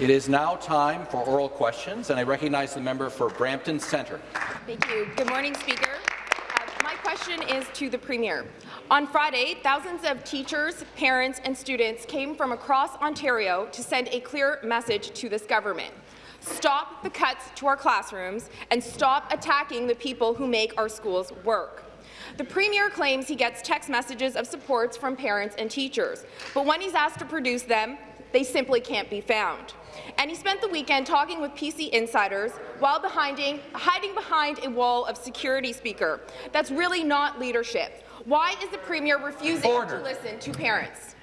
It is now time for oral questions, and I recognize the member for Brampton Centre. Thank you. Good morning, Speaker. Uh, my question is to the Premier. On Friday, thousands of teachers, parents and students came from across Ontario to send a clear message to this government. Stop the cuts to our classrooms and stop attacking the people who make our schools work. The Premier claims he gets text messages of supports from parents and teachers, but when he's asked to produce them, they simply can't be found. And he spent the weekend talking with PC insiders while hiding behind a wall of security speaker. That's really not leadership. Why is the Premier refusing Order. to listen to parents?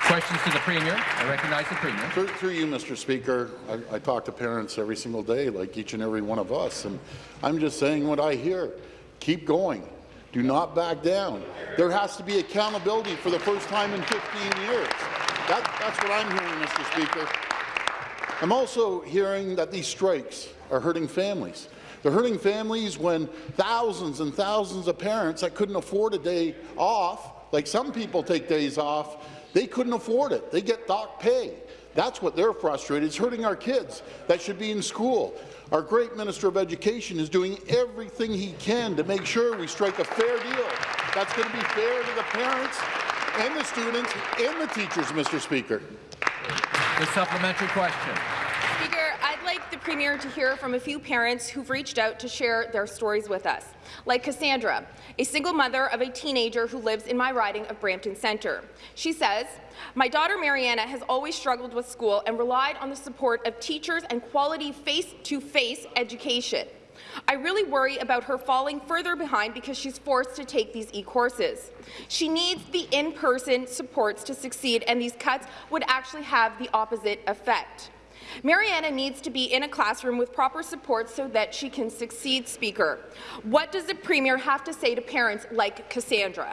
Questions to the Premier. I recognize the Premier. Through, through you, Mr. Speaker, I, I, talk to parents every single day, like each and every one of us, and I'm just saying what I hear. Keep going. Do not back down. There has to be accountability for the first time in 15 years. That, that's what I'm hearing, Mr. Speaker. I'm also hearing that these strikes are hurting families. They're hurting families when thousands and thousands of parents that couldn't afford a day off, like some people take days off, they couldn't afford it. They get dock pay. That's what they're frustrated. It's hurting our kids that should be in school. Our great Minister of Education is doing everything he can to make sure we strike a fair deal. That's going to be fair to the parents and the students and the teachers, Mr. Speaker. The supplementary question. Speaker, I'd like the Premier to hear from a few parents who've reached out to share their stories with us, like Cassandra, a single mother of a teenager who lives in my riding of Brampton Centre. She says, my daughter Mariana has always struggled with school and relied on the support of teachers and quality face-to-face -face education. I really worry about her falling further behind because she's forced to take these e-courses. She needs the in-person supports to succeed, and these cuts would actually have the opposite effect. Mariana needs to be in a classroom with proper support so that she can succeed, Speaker. What does the Premier have to say to parents like Cassandra?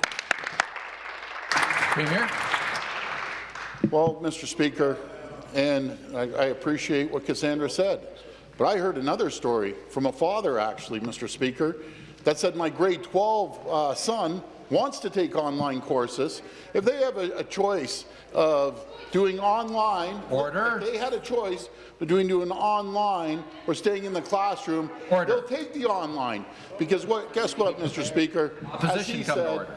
Premier. Well, Mr. Speaker, and I, I appreciate what Cassandra said. But I heard another story from a father, actually, Mr. Speaker, that said my grade 12 uh, son wants to take online courses. If they have a, a choice of doing online, Order. if they had a choice between doing online or staying in the classroom, Order. they'll take the online. Because what? Guess what, Mr. Speaker? As he said,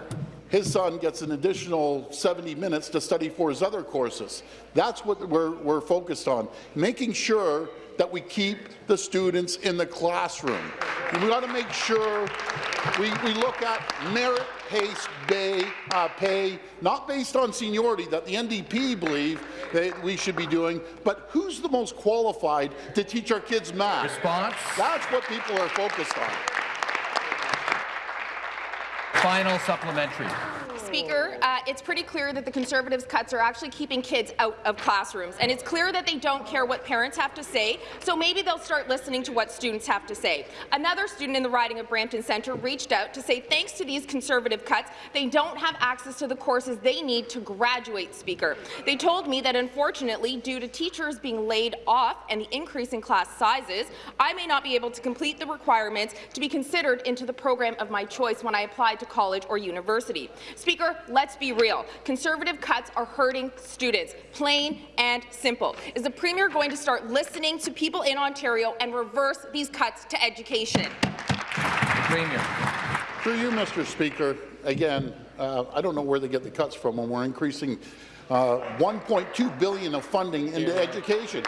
his son gets an additional 70 minutes to study for his other courses. That's what we're, we're focused on, making sure that we keep the students in the classroom. We've got to make sure we, we look at merit-based pay, uh, pay, not based on seniority that the NDP believe that we should be doing, but who's the most qualified to teach our kids math? Response? That's what people are focused on. Final supplementary. Speaker, uh, it's pretty clear that the Conservatives' cuts are actually keeping kids out of classrooms, and it's clear that they don't care what parents have to say, so maybe they'll start listening to what students have to say. Another student in the riding of Brampton Centre reached out to say thanks to these Conservative cuts, they don't have access to the courses they need to graduate, Speaker. They told me that unfortunately, due to teachers being laid off and the increase in class sizes, I may not be able to complete the requirements to be considered into the program of my choice when I apply to college or university. Speaker, Speaker, let's be real. Conservative cuts are hurting students, plain and simple. Is the Premier going to start listening to people in Ontario and reverse these cuts to education? Premier. Through you, Mr. Speaker, again, uh, I don't know where they get the cuts from when we're increasing uh, 1.2 billion of funding into yeah. education.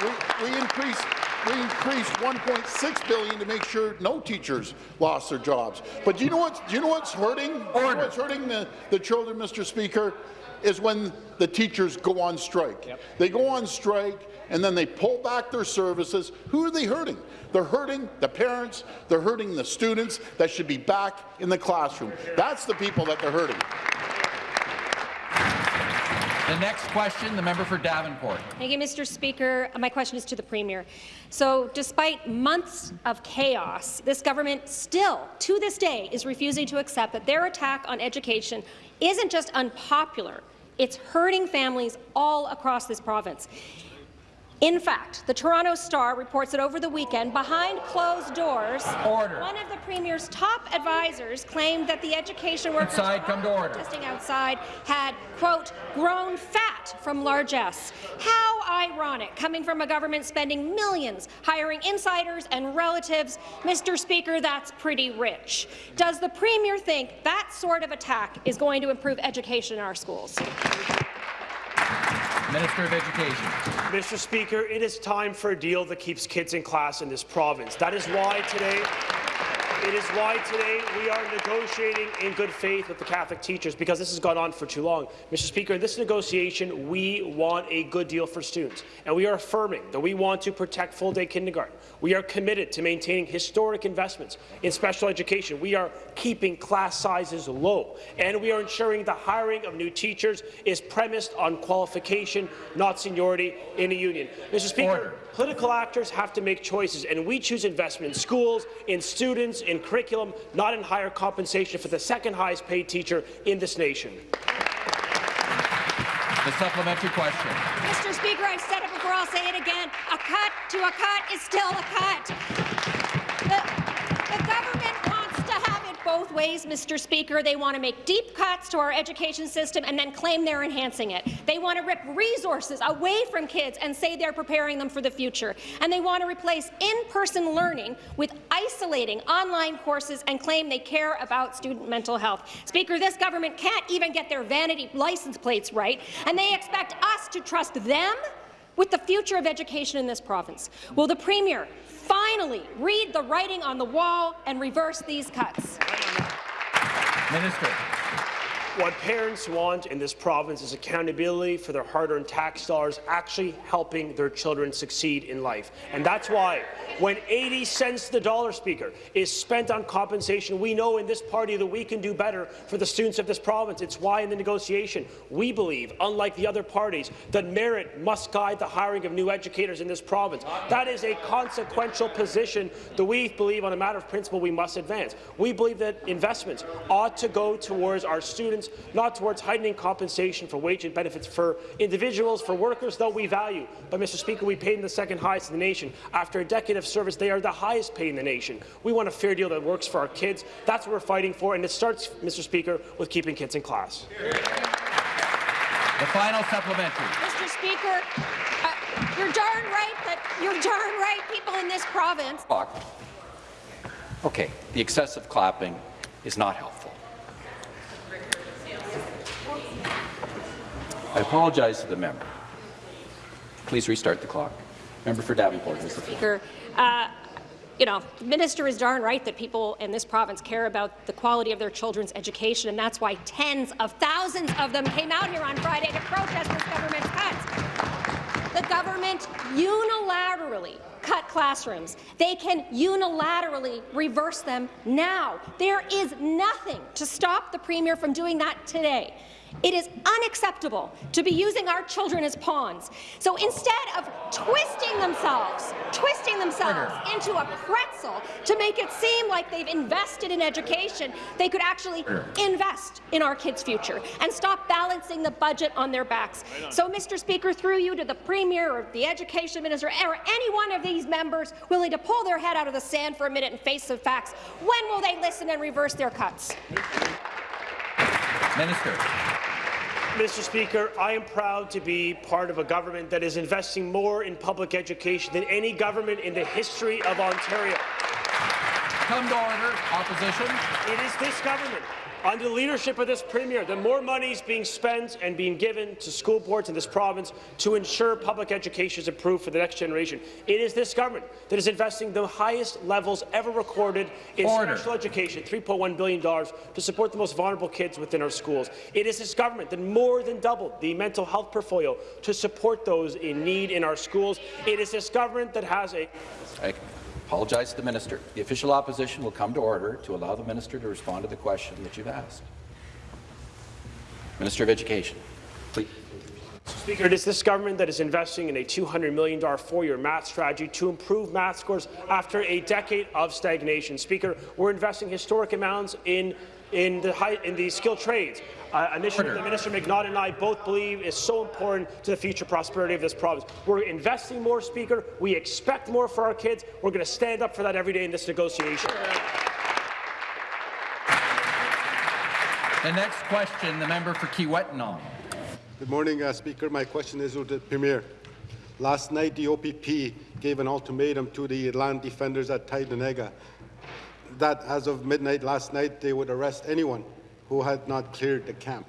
We, we increased we increased 1.6 billion to make sure no teachers lost their jobs. But do you know what? Do you know what's hurting? You know what's hurting the, the children, Mr. Speaker, is when the teachers go on strike. Yep. They go on strike and then they pull back their services. Who are they hurting? They're hurting the parents. They're hurting the students that should be back in the classroom. That's the people that they're hurting. The next question, the member for Davenport. Thank you, Mr. Speaker. My question is to the Premier. So, despite months of chaos, this government still, to this day, is refusing to accept that their attack on education isn't just unpopular, it's hurting families all across this province. In fact, the Toronto Star reports that over the weekend, behind closed doors, Order. one of the Premier's top advisors claimed that the education workers Inside, come to order. protesting outside had, quote, grown fat from largesse. How ironic, coming from a government spending millions hiring insiders and relatives. Mr. Speaker, that's pretty rich. Does the Premier think that sort of attack is going to improve education in our schools? Minister of Education. Mr. Speaker, it is time for a deal that keeps kids in class in this province. That is why today it is why today we are negotiating in good faith with the Catholic teachers, because this has gone on for too long. Mr. Speaker, in this negotiation, we want a good deal for students, and we are affirming that we want to protect full-day kindergarten. We are committed to maintaining historic investments in special education. We are keeping class sizes low, and we are ensuring the hiring of new teachers is premised on qualification, not seniority in a union. Mr. Speaker, Order. Political actors have to make choices, and we choose investment in schools, in students, in curriculum, not in higher compensation for the second highest paid teacher in this nation. The supplementary question. Mr. Speaker, I've said it before, I'll say it again. A cut to a cut is still a cut. The, the government both ways, Mr. Speaker. They want to make deep cuts to our education system and then claim they're enhancing it. They want to rip resources away from kids and say they're preparing them for the future. And they want to replace in-person learning with isolating online courses and claim they care about student mental health. Speaker, this government can't even get their vanity license plates right, and they expect us to trust them with the future of education in this province. Will the Premier finally read the writing on the wall and reverse these cuts? Minister. What parents want in this province is accountability for their hard-earned tax dollars actually helping their children succeed in life. And that's why when 80 cents the dollar, Speaker, is spent on compensation, we know in this party that we can do better for the students of this province. It's why in the negotiation we believe, unlike the other parties, that merit must guide the hiring of new educators in this province. That is a consequential position that we believe on a matter of principle we must advance. We believe that investments ought to go towards our students, not towards heightening compensation for wage and benefits for individuals, for workers, though we value. But, Mr. Speaker, we pay them the second highest in the nation. After a decade of service, they are the highest paid in the nation. We want a fair deal that works for our kids. That's what we're fighting for, and it starts, Mr. Speaker, with keeping kids in class. The final supplementary. Mr. Speaker, uh, you're darn right that you're darn right people in this province Okay, the excessive clapping is not helpful. I apologize to the member. Please restart the clock. Member for Davenport has the floor. Speaker. Uh, you know, the minister is darn right that people in this province care about the quality of their children's education, and that's why tens of thousands of them came out here on Friday to protest this government's cuts. The government unilaterally cut classrooms. They can unilaterally reverse them now. There is nothing to stop the Premier from doing that today. It is unacceptable to be using our children as pawns. So instead of twisting themselves, twisting themselves into a pretzel to make it seem like they've invested in education, they could actually invest in our kids' future and stop balancing the budget on their backs. So, Mr. Speaker, through you to the Premier or the Education Minister or any one of these members willing to pull their head out of the sand for a minute and face the facts, when will they listen and reverse their cuts? Minister. Mr. Speaker, I am proud to be part of a government that is investing more in public education than any government in the history of Ontario. Come to order. Opposition. It is this government, under the leadership of this Premier, the more money is being spent and being given to school boards in this province to ensure public education is improved for the next generation. It is this government that is investing the highest levels ever recorded in Order. special education, $3.1 billion, to support the most vulnerable kids within our schools. It is this government that more than doubled the mental health portfolio to support those in need in our schools. It is this government that has a I apologize to the minister. The official opposition will come to order to allow the minister to respond to the question that you've asked. Minister of Education, please. Speaker, it is this government that is investing in a $200 million four-year math strategy to improve math scores after a decade of stagnation. Speaker, we're investing historic amounts in in the, high, in the skilled trades. Uh, initiative Order. that Minister McNaught and I both believe is so important to the future prosperity of this province. We're investing more, Speaker. We expect more for our kids. We're going to stand up for that every day in this negotiation. The next question, the member for Kiiwetinoong. Good morning, uh, Speaker. My question is to the Premier. Last night, the OPP gave an ultimatum to the land defenders at Tyendinaga that as of midnight last night, they would arrest anyone who had not cleared the camp.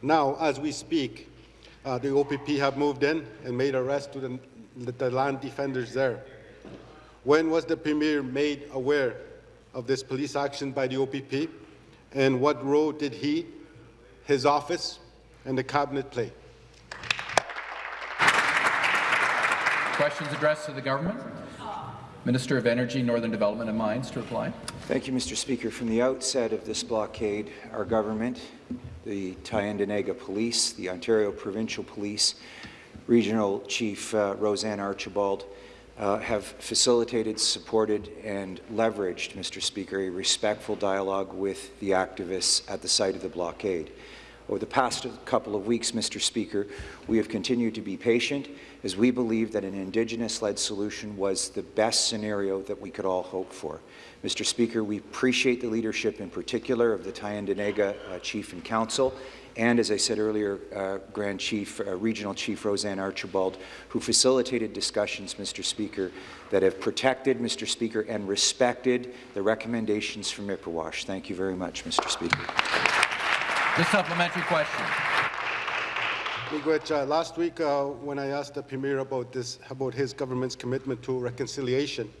Now, as we speak, uh, the OPP have moved in and made arrests to the, the land defenders there. When was the Premier made aware of this police action by the OPP, and what role did he, his office, and the Cabinet play? Questions addressed to the government? Minister of Energy, Northern Development and Mines to reply. Thank you, Mr. Speaker. From the outset of this blockade, our government, the Tyendinaga Police, the Ontario Provincial Police, Regional Chief uh, Roseanne Archibald, uh, have facilitated, supported, and leveraged, Mr. Speaker, a respectful dialogue with the activists at the site of the blockade. Over the past couple of weeks, Mr. Speaker, we have continued to be patient as we believe that an Indigenous-led solution was the best scenario that we could all hope for. Mr. Speaker, we appreciate the leadership in particular of the Tyendinaga uh, Chief and Council and, as I said earlier, uh, Grand Chief, uh, Regional Chief Roseanne Archibald, who facilitated discussions, Mr. Speaker, that have protected, Mr. Speaker, and respected the recommendations from Ipperwash. Thank you very much, Mr. Speaker. The supplementary question. Miigwech, uh, last week uh, when I asked the Premier about this, about his government's commitment to reconciliation,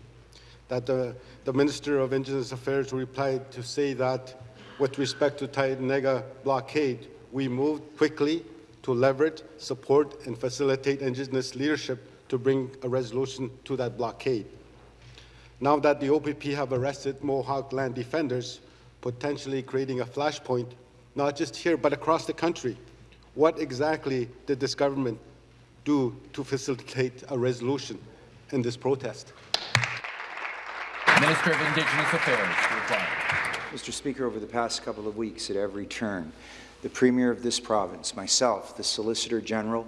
that the, the Minister of Indigenous Affairs replied to say that with respect to Tyendinaga blockade, we moved quickly to leverage, support and facilitate Indigenous leadership to bring a resolution to that blockade. Now that the OPP have arrested Mohawk land defenders, potentially creating a flashpoint, not just here but across the country, what exactly did this government do to facilitate a resolution in this protest? Minister of Indigenous Affairs to reply. Mr. Speaker, over the past couple of weeks, at every turn, the Premier of this province, myself, the Solicitor General,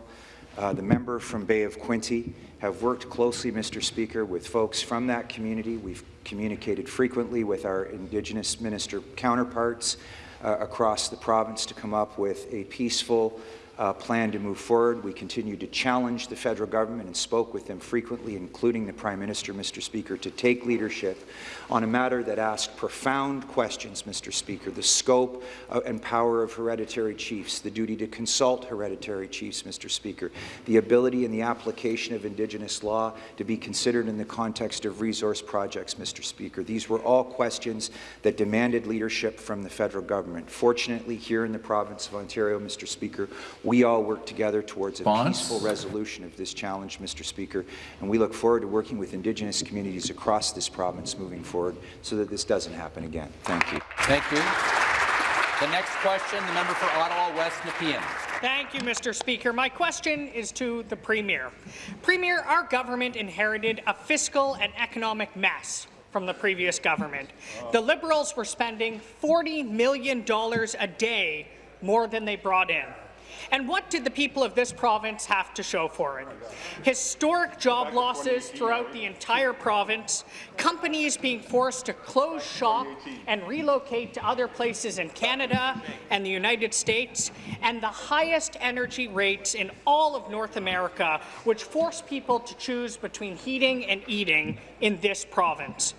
uh, the member from Bay of Quinte, have worked closely, Mr. Speaker, with folks from that community. We've communicated frequently with our Indigenous minister counterparts Uh, across the province to come up with a peaceful uh, plan to move forward. We continue to challenge the federal government and spoke with them frequently, including the Prime Minister, Mr. Speaker, to take leadership on a matter that asked profound questions, Mr. Speaker, the scope uh, and power of hereditary chiefs, the duty to consult hereditary chiefs, Mr. Speaker, the ability and the application of Indigenous law to be considered in the context of resource projects, Mr. Speaker. These were all questions that demanded leadership from the federal government. Fortunately, here in the province of Ontario, Mr. Speaker, we all work together towards a Bonds? peaceful resolution of this challenge, Mr. Speaker, and we look forward to working with Indigenous communities across this province moving forward so that this doesn't happen again. Thank you. Thank you. The next question, the member for Ottawa West Nepean. Thank you, Mr. Speaker. My question is to the Premier. Premier, our government inherited a fiscal and economic mess from the previous government. The Liberals were spending $40 million a day more than they brought in. And what did the people of this province have to show for it? Historic job losses throughout the entire province, companies being forced to close shop and relocate to other places in Canada and the United States, and the highest energy rates in all of North America, which force people to choose between heating and eating in this province.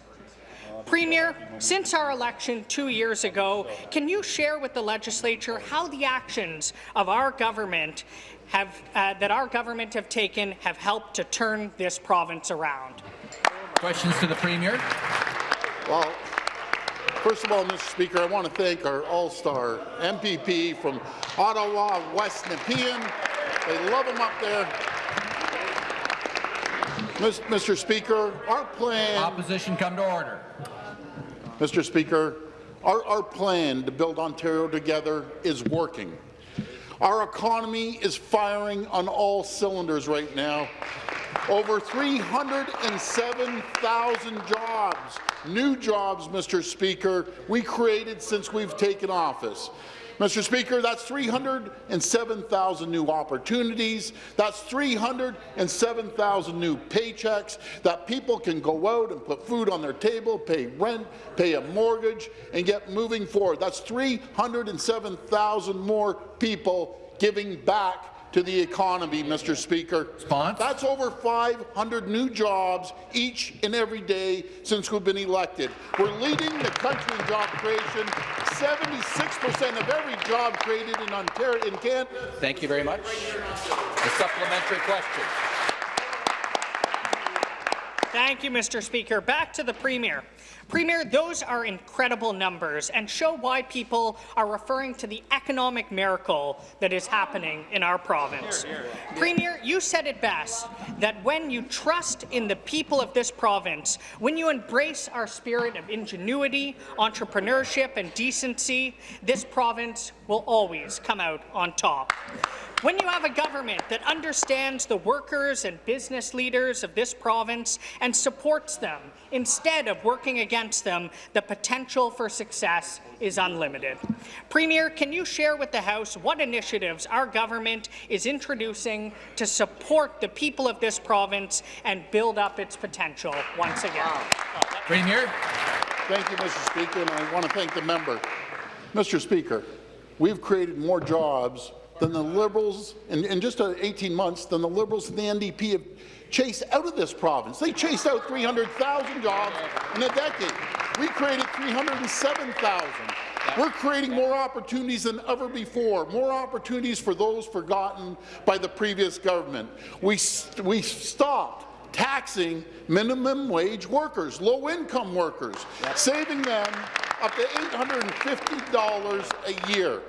Premier, since our election two years ago, can you share with the legislature how the actions of our government have, uh, that our government have taken have helped to turn this province around? Questions to the Premier. Well, first of all, Mr. Speaker, I want to thank our all-star MPP from Ottawa, West Nepean. They love him up there. Mr. Speaker, our plan, Opposition come to order. Mr. Speaker, our, our plan to build Ontario together is working. Our economy is firing on all cylinders right now. Over 307,000 jobs, new jobs, Mr. Speaker, we created since we've taken office. Mr. Speaker, that's 307,000 new opportunities. That's 307,000 new paychecks that people can go out and put food on their table, pay rent, pay a mortgage, and get moving forward. That's 307,000 more people giving back to the economy, Mr. Speaker. Response? That's over 500 new jobs each and every day since we've been elected. We're leading the country in job creation. 76% of every job created in Ontario in Canada. Thank you very much. The supplementary question. Thank you, Mr. Speaker. Back to the Premier. Premier, those are incredible numbers and show why people are referring to the economic miracle that is happening in our province. Premier, you said it best, that when you trust in the people of this province, when you embrace our spirit of ingenuity, entrepreneurship and decency, this province will always come out on top. When you have a government that understands the workers and business leaders of this province and supports them instead of working against them, the potential for success is unlimited. Premier, can you share with the House what initiatives our government is introducing to support the people of this province and build up its potential once again? Premier. Thank you, Mr. Speaker, and I want to thank the member. Mr. Speaker, we've created more jobs than the Liberals, in, in just uh, 18 months, than the Liberals and the NDP have chased out of this province. They chased out 300,000 jobs in a decade. We created 307,000. We're creating more opportunities than ever before, more opportunities for those forgotten by the previous government. We, we stopped taxing minimum wage workers, low-income workers, saving them up to $850 a year.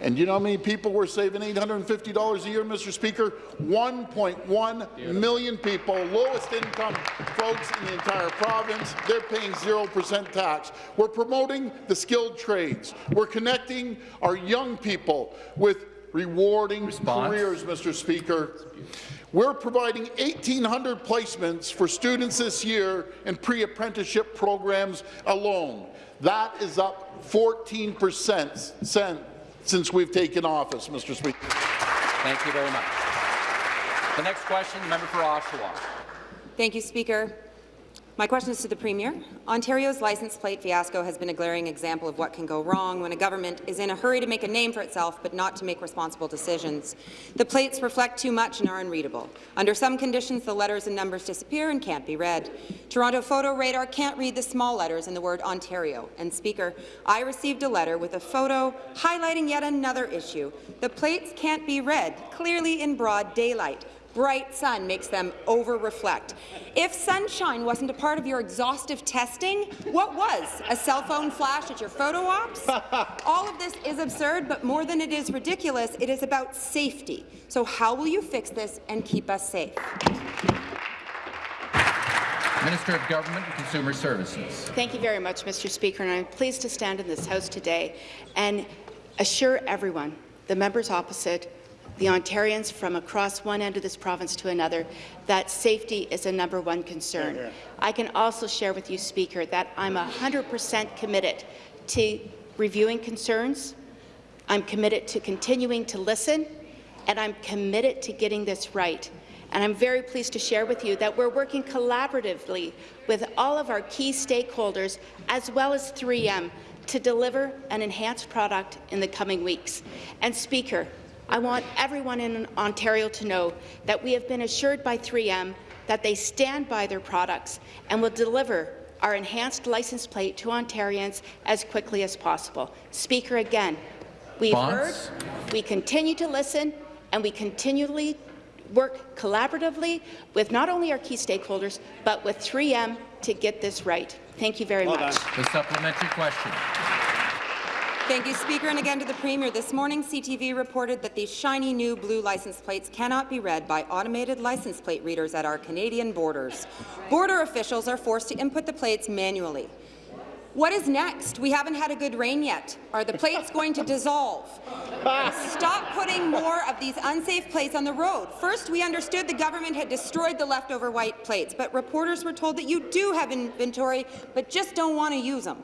And you know how many people were saving $850 a year, Mr. Speaker? 1.1 million people, lowest income folks in the entire province. They're paying 0% tax. We're promoting the skilled trades. We're connecting our young people with rewarding Response. careers, Mr. Speaker. We're providing 1,800 placements for students this year in pre-apprenticeship programs alone. That is up 14 percent since we've taken office, Mr. Speaker. Thank you very much. The next question, the member for Oshawa. Thank you, Speaker. My question is to the Premier. Ontario's license plate fiasco has been a glaring example of what can go wrong when a government is in a hurry to make a name for itself but not to make responsible decisions. The plates reflect too much and are unreadable. Under some conditions, the letters and numbers disappear and can't be read. Toronto Photo Radar can't read the small letters in the word Ontario. And, Speaker, I received a letter with a photo highlighting yet another issue. The plates can't be read, clearly in broad daylight bright sun makes them over-reflect. If sunshine wasn't a part of your exhaustive testing, what was? A cell phone flash at your photo ops? All of this is absurd, but more than it is ridiculous, it is about safety. So how will you fix this and keep us safe? Minister of Government and Consumer Services. Thank you very much, Mr. Speaker, and I'm pleased to stand in this House today and assure everyone, the members opposite, the Ontarians from across one end of this province to another, that safety is a number one concern. Yeah, yeah. I can also share with you, Speaker, that I'm 100% committed to reviewing concerns. I'm committed to continuing to listen, and I'm committed to getting this right. And I'm very pleased to share with you that we're working collaboratively with all of our key stakeholders, as well as 3M, to deliver an enhanced product in the coming weeks. And Speaker, I want everyone in Ontario to know that we have been assured by 3M that they stand by their products and will deliver our enhanced license plate to Ontarians as quickly as possible. Speaker, again, we've heard, we continue to listen, and we continually work collaboratively with not only our key stakeholders, but with 3M to get this right. Thank you very well much. The supplementary question. Thank you, Speaker. And again to the Premier. This morning, CTV reported that these shiny new blue license plates cannot be read by automated license plate readers at our Canadian borders. Border officials are forced to input the plates manually. What is next? We haven't had a good rain yet. Are the plates going to dissolve? Stop putting more of these unsafe plates on the road. First, we understood the government had destroyed the leftover white plates, but reporters were told that you do have inventory, but just don't want to use them.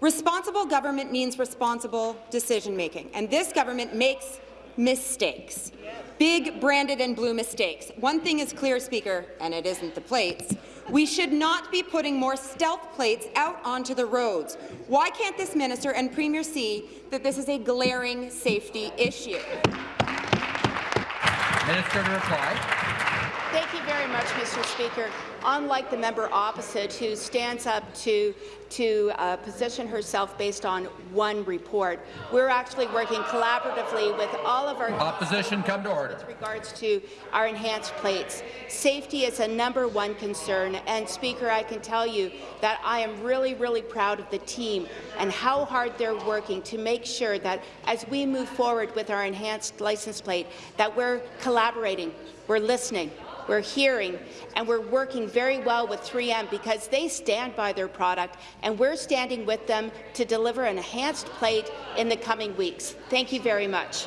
Responsible government means responsible decision-making, and this government makes mistakes. Big branded and blue mistakes. One thing is clear, Speaker, and it isn't the plates. We should not be putting more stealth plates out onto the roads. Why can't this minister and Premier see that this is a glaring safety issue? Minister to reply. Thank you very much, Mr. Speaker. Unlike the member opposite, who stands up to to uh, position herself based on one report, we're actually working collaboratively with all of our Opposition, come to order. with regards to our enhanced plates. Safety is a number one concern, and Speaker, I can tell you that I am really, really proud of the team and how hard they're working to make sure that as we move forward with our enhanced license plate, that we're collaborating, we're listening, we're hearing, and we're working very well with 3M because they stand by their product, and we're standing with them to deliver an enhanced plate in the coming weeks. Thank you very much.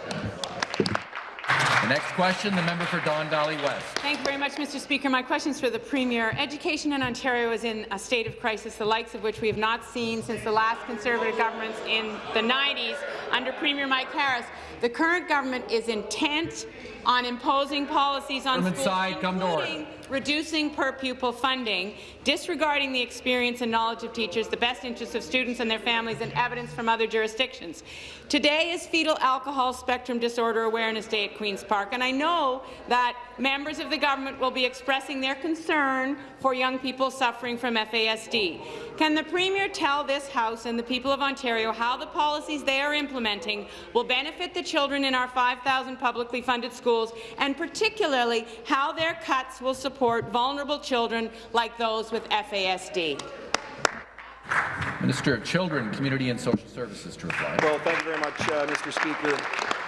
The next question, the member for Don Valley West. Thank you very much, Mr. Speaker. My question is for the Premier. Education in Ontario is in a state of crisis, the likes of which we have not seen since the last Conservative governments in the 90s under Premier Mike Harris. The current government is intent on imposing policies on Government schools, side, come to order. including reducing per-pupil funding, disregarding the experience and knowledge of teachers, the best interests of students and their families, and evidence from other jurisdictions. Today is Fetal Alcohol Spectrum Disorder Awareness Day at Queen's Park, and I know that members of the government will be expressing their concern for young people suffering from FASD. Can the Premier tell this House and the people of Ontario how the policies they are implementing will benefit the children in our 5,000 publicly funded schools, and particularly how their cuts will support vulnerable children like those with FASD? Minister of Children, Community and Social Services to reply. Well, thank you very much, uh, Mr. Speaker.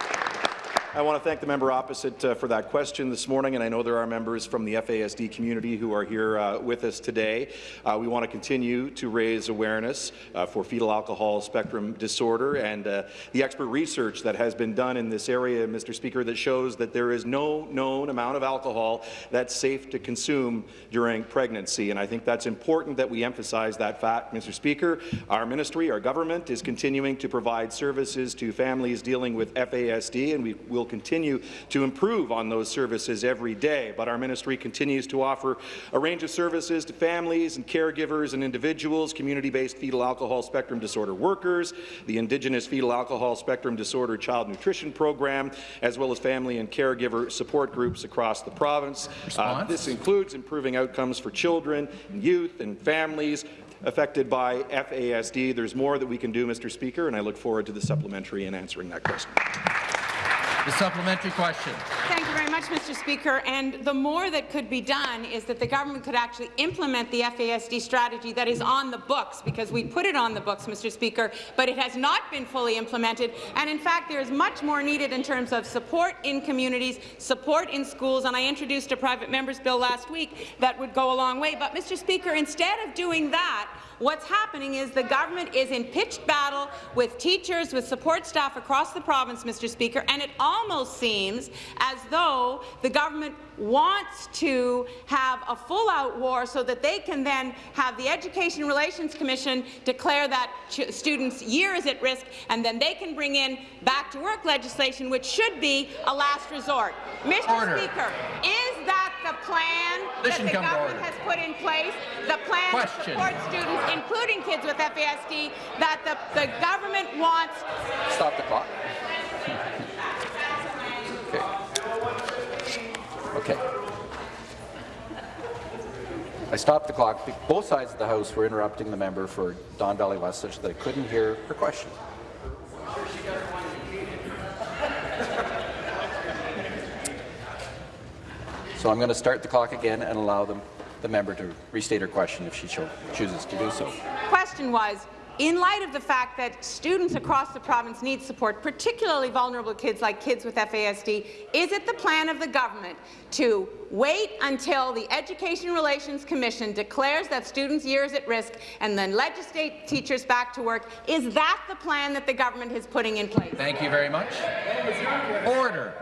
I want to thank the member opposite uh, for that question this morning, and I know there are members from the FASD community who are here uh, with us today. Uh, we want to continue to raise awareness uh, for fetal alcohol spectrum disorder and uh, the expert research that has been done in this area, Mr. Speaker, that shows that there is no known amount of alcohol that's safe to consume during pregnancy. And I think that's important that we emphasize that fact, Mr. Speaker. Our ministry, our government, is continuing to provide services to families dealing with FASD, and we will continue to improve on those services every day. But our ministry continues to offer a range of services to families and caregivers and individuals, community-based fetal alcohol spectrum disorder workers, the Indigenous Fetal Alcohol Spectrum Disorder Child Nutrition Program, as well as family and caregiver support groups across the province. Uh, this includes improving outcomes for children, and youth, and families affected by FASD. There's more that we can do, Mr. Speaker, and I look forward to the supplementary and answering that question. The supplementary question. Thank you very much, Mr. Speaker. And the more that could be done is that the government could actually implement the FASD strategy that is on the books, because we put it on the books, Mr. Speaker, but it has not been fully implemented. And in fact, there is much more needed in terms of support in communities, support in schools, and I introduced a private member's bill last week that would go a long way. But, Mr. Speaker, instead of doing that, What's happening is the government is in pitched battle with teachers, with support staff across the province, Mr. Speaker, and it almost seems as though the government wants to have a full-out war so that they can then have the Education Relations Commission declare that students' year is at risk, and then they can bring in back-to-work legislation, which should be a last resort. Mr. Order. Speaker, is that the plan Listen, that the government has put in place? The plan Question. to support students, including kids with FASD, that the, the government wants Stop the clock. Okay. I stopped the clock. Both sides of the House were interrupting the member for Don Valley West such that I couldn't hear her question. So I'm going to start the clock again and allow them, the member to restate her question if she cho chooses to do so. question was, in light of the fact that students across the province need support, particularly vulnerable kids like kids with FASD, is it the plan of the government to wait until the Education Relations Commission declares that students' year is at risk and then legislate teachers back to work? Is that the plan that the government is putting in place? Thank you very much. Order.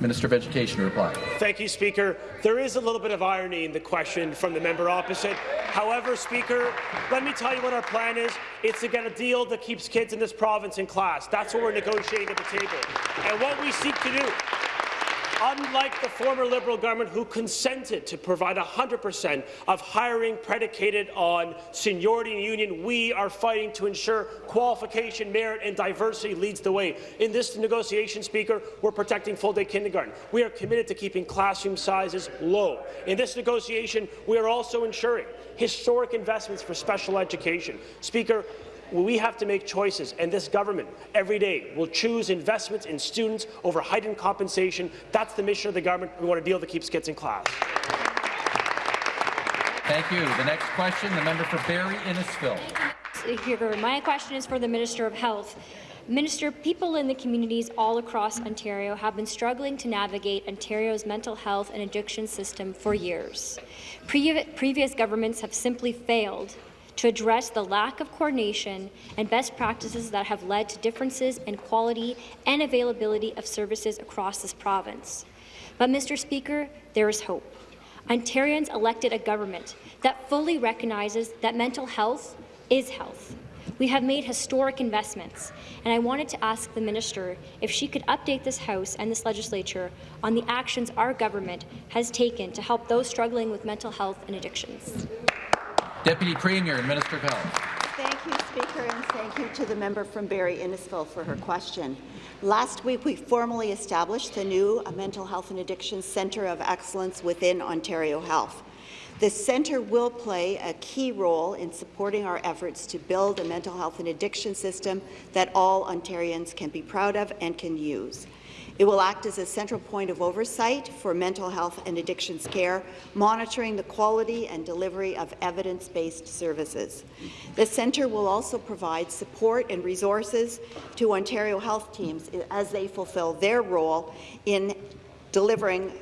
Minister of Education reply. Thank you, Speaker. There is a little bit of irony in the question from the member opposite. However, Speaker, let me tell you what our plan is. It's to get a deal that keeps kids in this province in class. That's what we're negotiating at the table. And what we seek to do unlike the former Liberal government who consented to provide 100% of hiring predicated on seniority and union, we are fighting to ensure qualification, merit and diversity leads the way. In this negotiation, Speaker, we're protecting full-day kindergarten. We are committed to keeping classroom sizes low. In this negotiation, we are also ensuring historic investments for special education. Speaker, we have to make choices, and this government every day will choose investments in students over heightened compensation. That's the mission of the government. We want a deal that keeps kids in class. Thank you. The next question, the member for Barrie Innisfil. My question is for the Minister of Health. Minister, people in the communities all across Ontario have been struggling to navigate Ontario's mental health and addiction system for years. Pre previous governments have simply failed to address the lack of coordination and best practices that have led to differences in quality and availability of services across this province. But, Mr. Speaker, there is hope. Ontarians elected a government that fully recognizes that mental health is health. We have made historic investments, and I wanted to ask the minister if she could update this House and this legislature on the actions our government has taken to help those struggling with mental health and addictions. Deputy Premier and Minister of Health. Thank you, Speaker, and thank you to the member from Barrie Innisfil for her question. Last week, we formally established the new Mental Health and Addiction Centre of Excellence within Ontario Health. This centre will play a key role in supporting our efforts to build a mental health and addiction system that all Ontarians can be proud of and can use. It will act as a central point of oversight for mental health and addictions care, monitoring the quality and delivery of evidence-based services. The centre will also provide support and resources to Ontario health teams as they fulfill their role in delivering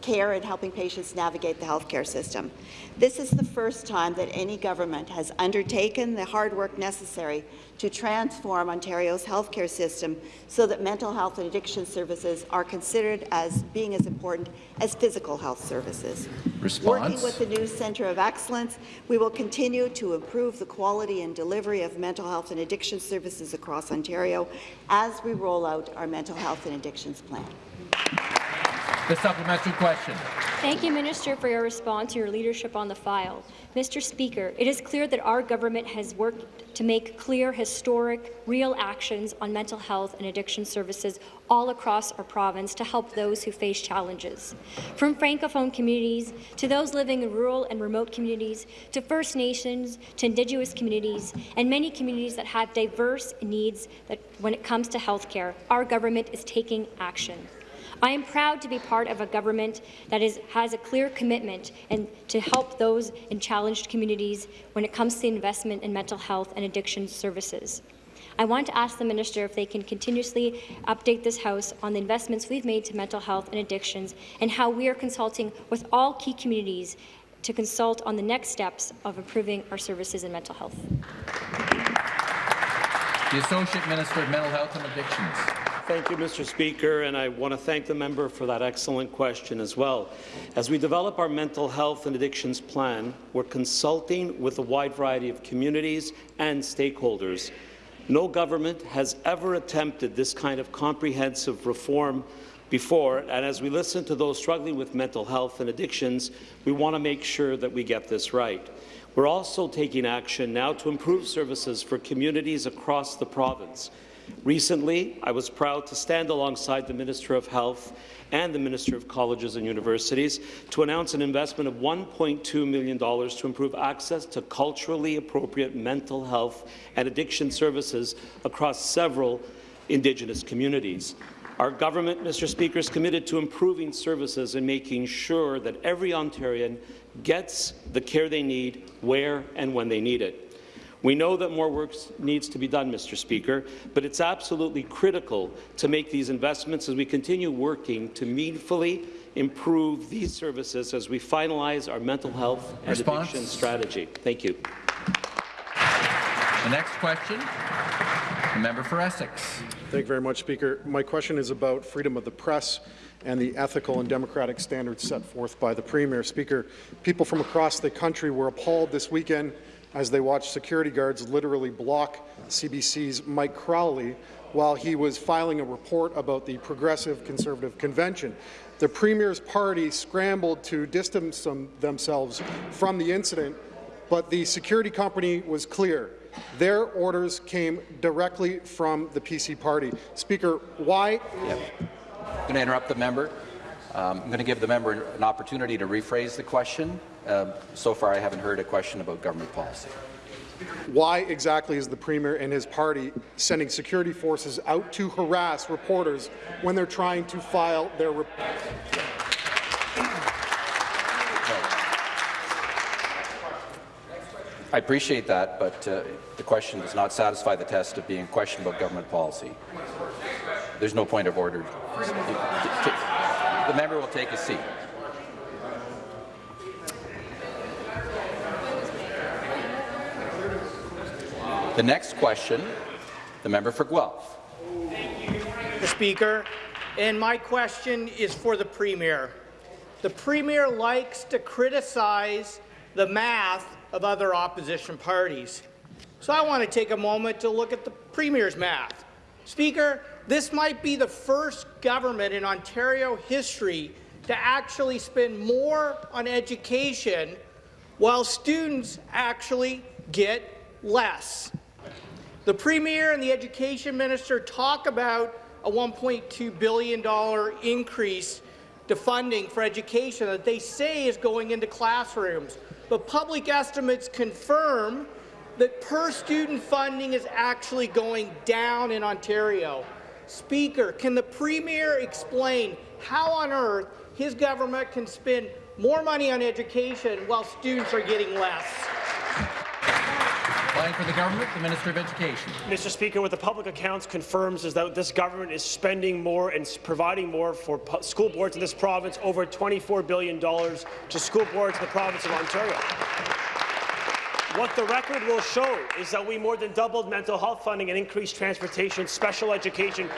care and helping patients navigate the healthcare system. This is the first time that any government has undertaken the hard work necessary to transform Ontario's healthcare system so that mental health and addiction services are considered as being as important as physical health services. Response. Working with the new Centre of Excellence, we will continue to improve the quality and delivery of mental health and addiction services across Ontario as we roll out our mental health and addictions plan. The supplementary question. Thank you, Minister, for your response and your leadership on the file. Mr. Speaker, it is clear that our government has worked to make clear, historic, real actions on mental health and addiction services all across our province to help those who face challenges. From Francophone communities to those living in rural and remote communities, to First Nations, to Indigenous communities, and many communities that have diverse needs that when it comes to health care, our government is taking action. I am proud to be part of a government that is, has a clear commitment and to help those in challenged communities when it comes to investment in mental health and addiction services. I want to ask the minister if they can continuously update this House on the investments we've made to mental health and addictions and how we are consulting with all key communities to consult on the next steps of improving our services in mental health. The Associate Minister of Mental Health and Addictions. Thank you, Mr. Speaker, and I want to thank the member for that excellent question as well. As we develop our mental health and addictions plan, we're consulting with a wide variety of communities and stakeholders. No government has ever attempted this kind of comprehensive reform before, and as we listen to those struggling with mental health and addictions, we want to make sure that we get this right. We're also taking action now to improve services for communities across the province. Recently, I was proud to stand alongside the Minister of Health and the Minister of Colleges and Universities to announce an investment of $1.2 million to improve access to culturally appropriate mental health and addiction services across several Indigenous communities. Our government, Mr. Speaker, is committed to improving services and making sure that every Ontarian gets the care they need where and when they need it. We know that more work needs to be done, Mr. Speaker, but it's absolutely critical to make these investments as we continue working to meaningfully improve these services as we finalize our mental health and Response? addiction strategy. Thank you. The next question, the member for Essex. Thank you very much, Speaker. My question is about freedom of the press and the ethical and democratic standards set forth by the Premier. Speaker, people from across the country were appalled this weekend as they watched security guards literally block CBC's Mike Crawley while he was filing a report about the Progressive Conservative Convention. The Premier's party scrambled to distance them themselves from the incident, but the security company was clear. Their orders came directly from the PC party. Speaker, why? Yep. I'm going to interrupt the member. Um, I'm going to give the member an opportunity to rephrase the question. Um, so far, I haven't heard a question about government policy. Why exactly is the Premier and his party sending security forces out to harass reporters when they're trying to file their report? I appreciate that, but uh, the question does not satisfy the test of being a question about government policy. There's no point of order. The member will take a seat. The next question, the member for Guelph. Mr. Speaker, and my question is for the Premier. The Premier likes to criticize the math of other opposition parties. So I want to take a moment to look at the Premier's math. Speaker, this might be the first government in Ontario history to actually spend more on education while students actually get less. The Premier and the Education Minister talk about a $1.2 billion increase to funding for education that they say is going into classrooms. But public estimates confirm that per-student funding is actually going down in Ontario. Speaker, can the Premier explain how on earth his government can spend more money on education while students are getting less? Applying for the government, the Minister of Education. Mr. Speaker, what the public accounts confirms is that this government is spending more and providing more for school boards in this province, over $24 billion to school boards in the province of Ontario. What the record will show is that we more than doubled mental health funding and increased transportation, special education,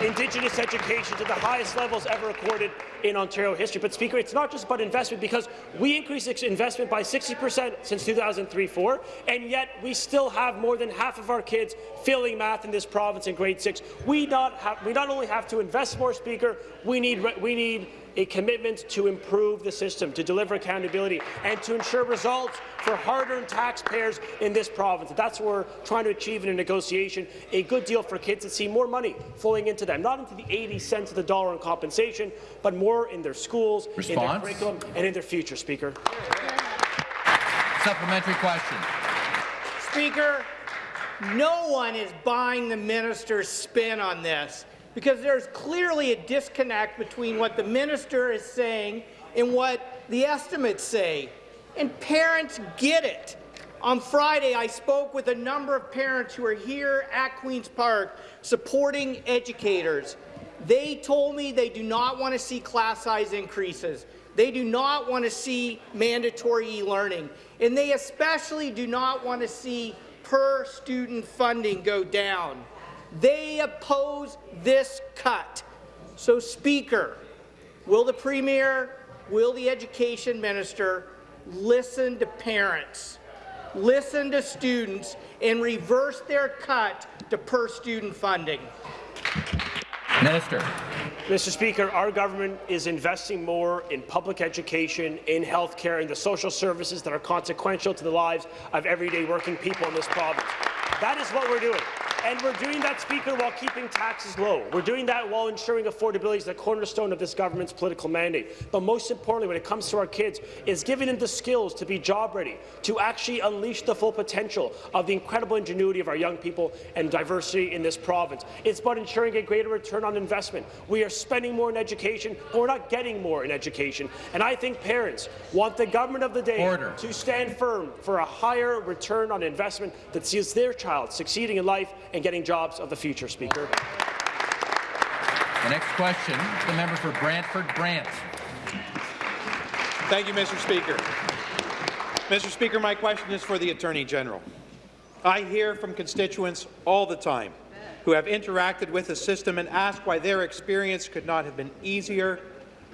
Indigenous education to the highest levels ever recorded in Ontario history. But, Speaker, it's not just about investment, because we increased investment by 60 per cent since 2003-4, and yet we still have more than half of our kids failing math in this province in grade 6. We not, have, we not only have to invest more, Speaker, we need, we need a commitment to improve the system, to deliver accountability, and to ensure results for hard-earned taxpayers in this province. That's what we're trying to achieve in a negotiation, a good deal for kids to see more money flowing into them, not into the 80 cents of the dollar in compensation, but more in their schools, Response? in their curriculum, and in their future, Speaker. Supplementary question. Speaker, no one is buying the minister's spin on this because there's clearly a disconnect between what the minister is saying and what the estimates say. And parents get it. On Friday, I spoke with a number of parents who are here at Queen's Park supporting educators. They told me they do not want to see class size increases. They do not want to see mandatory e-learning. And they especially do not want to see per-student funding go down. They oppose this cut. So, Speaker, will the Premier, will the Education Minister listen to parents, listen to students, and reverse their cut to per-student funding? Minister. Mr. Speaker, our government is investing more in public education, in health care, and the social services that are consequential to the lives of everyday working people in this province. That is what we're doing. And we're doing that, Speaker, while keeping taxes low. We're doing that while ensuring affordability is the cornerstone of this government's political mandate. But most importantly, when it comes to our kids, is giving them the skills to be job ready, to actually unleash the full potential of the incredible ingenuity of our young people and diversity in this province. It's about ensuring a greater return on investment. We are spending more in education, but we're not getting more in education. And I think parents want the government of the day Order. to stand firm for a higher return on investment that sees their child succeeding in life and getting jobs of the future, Speaker. The next question, the member for Brantford Brant. Thank you, Mr. Speaker. Mr. Speaker, my question is for the Attorney General. I hear from constituents all the time who have interacted with the system and ask why their experience could not have been easier,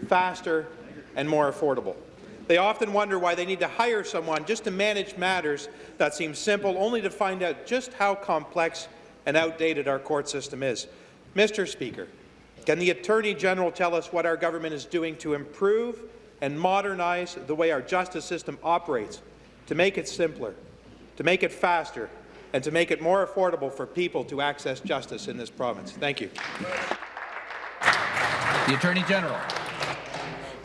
faster, and more affordable. They often wonder why they need to hire someone just to manage matters that seem simple, only to find out just how complex and outdated our court system is. Mr. Speaker, can the Attorney General tell us what our government is doing to improve and modernize the way our justice system operates, to make it simpler, to make it faster, and to make it more affordable for people to access justice in this province? Thank you. The Attorney General.